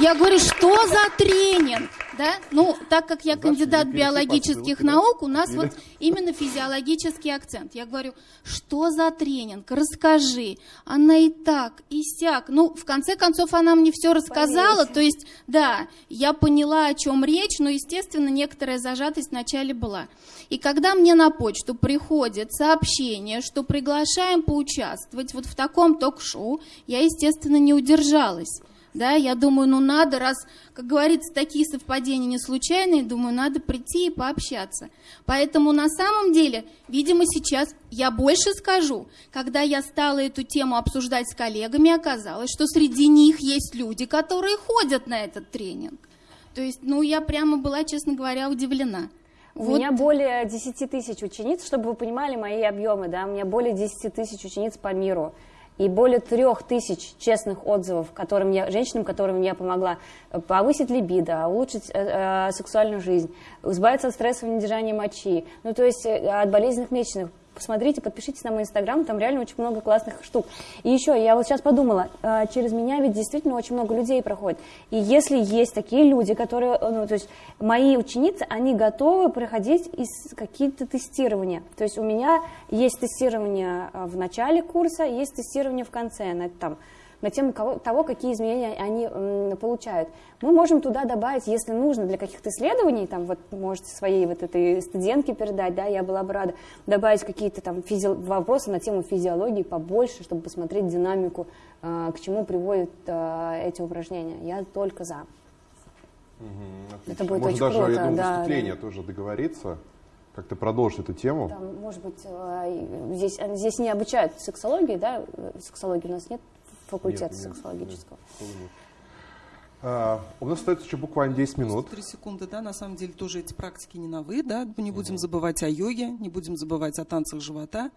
я говорю, что за тренинг? Да? Ну, так как я кандидат биологических наук, у нас вот [LAUGHS] именно физиологический акцент. Я говорю, что за тренинг? Расскажи. Она и так, и сяк. Ну, в конце концов, она мне все рассказала. То есть, да, я поняла, о чем речь, но, естественно, некоторая зажатость вначале была. И когда мне на почту приходит сообщение, что приглашаем поучаствовать вот в таком ток-шоу, я, естественно, не удержалась. Да, я думаю, ну надо, раз, как говорится, такие совпадения не случайные, думаю, надо прийти и пообщаться. Поэтому на самом деле, видимо, сейчас я больше скажу. Когда я стала эту тему обсуждать с коллегами, оказалось, что среди них есть люди, которые ходят на этот тренинг. То есть, ну, я прямо была, честно говоря, удивлена. У вот. меня более 10 тысяч учениц, чтобы вы понимали мои объемы, да, у меня более 10 тысяч учениц по миру и более трех тысяч честных отзывов которым я, женщинам, которым я помогла повысить либидо, улучшить э, э, сексуальную жизнь, избавиться от стрессового недержания мочи, ну то есть э, от болезненных месячных, посмотрите, подпишитесь на мой инстаграм, там реально очень много классных штук. И еще, я вот сейчас подумала, а, через меня ведь действительно очень много людей проходит. И если есть такие люди, которые, ну, то есть мои ученицы, они готовы проходить какие-то тестирования. То есть у меня есть тестирование а, в начале курса, есть тестирование в конце, на, там, на тему того, какие изменения они получают. Мы можем туда добавить, если нужно, для каких-то исследований, там вот можете своей вот этой студентке передать, да, я была бы рада, добавить какие-то там физи... вопросы на тему физиологии побольше, чтобы посмотреть динамику, э, к чему приводят э, эти упражнения. Я только за. Угу, Это будет Может очень даже, круто. я думаю, да, выступление да. тоже договориться, как-то продолжить эту тему. Там, может быть, э, здесь, здесь не обучают сексологии, да, сексологии у нас нет факультета нет, сексологического. Нет, нет. А, у нас остается еще буквально 10 минут. Три секунды, да, на самом деле тоже эти практики не новые, да, мы не будем угу. забывать о йоге, не будем забывать о танцах живота.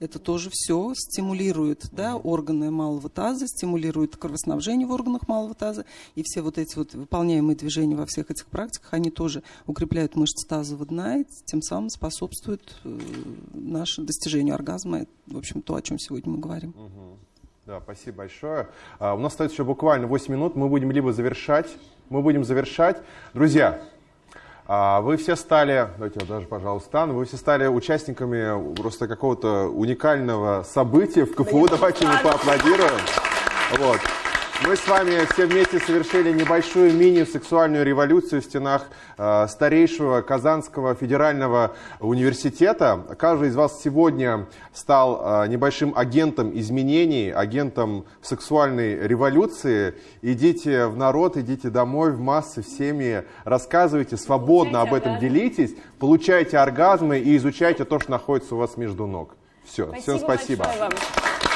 Это тоже все стимулирует, угу. да, органы малого таза, стимулирует кровоснабжение в органах малого таза. И все вот эти вот выполняемые движения во всех этих практиках, они тоже укрепляют мышцы тазового дна и тем самым способствуют э, нашему достижению оргазма. В общем, то, о чем сегодня мы говорим. Угу. Да, спасибо большое. А, у нас остается еще буквально 8 минут. Мы будем либо завершать, мы будем завершать. Друзья, а, вы все стали, давайте я даже, пожалуйста, стану, вы все стали участниками просто какого-то уникального события в КФУ. Давайте мы поаплодируем. Вот. Мы с вами все вместе совершили небольшую мини-сексуальную революцию в стенах э, старейшего Казанского федерального университета. Каждый из вас сегодня стал э, небольшим агентом изменений, агентом сексуальной революции. Идите в народ, идите домой, в массы, в семьи, рассказывайте свободно об этом, делитесь, получайте оргазмы и изучайте то, что находится у вас между ног. Все, Спасибо всем спасибо. большое вам.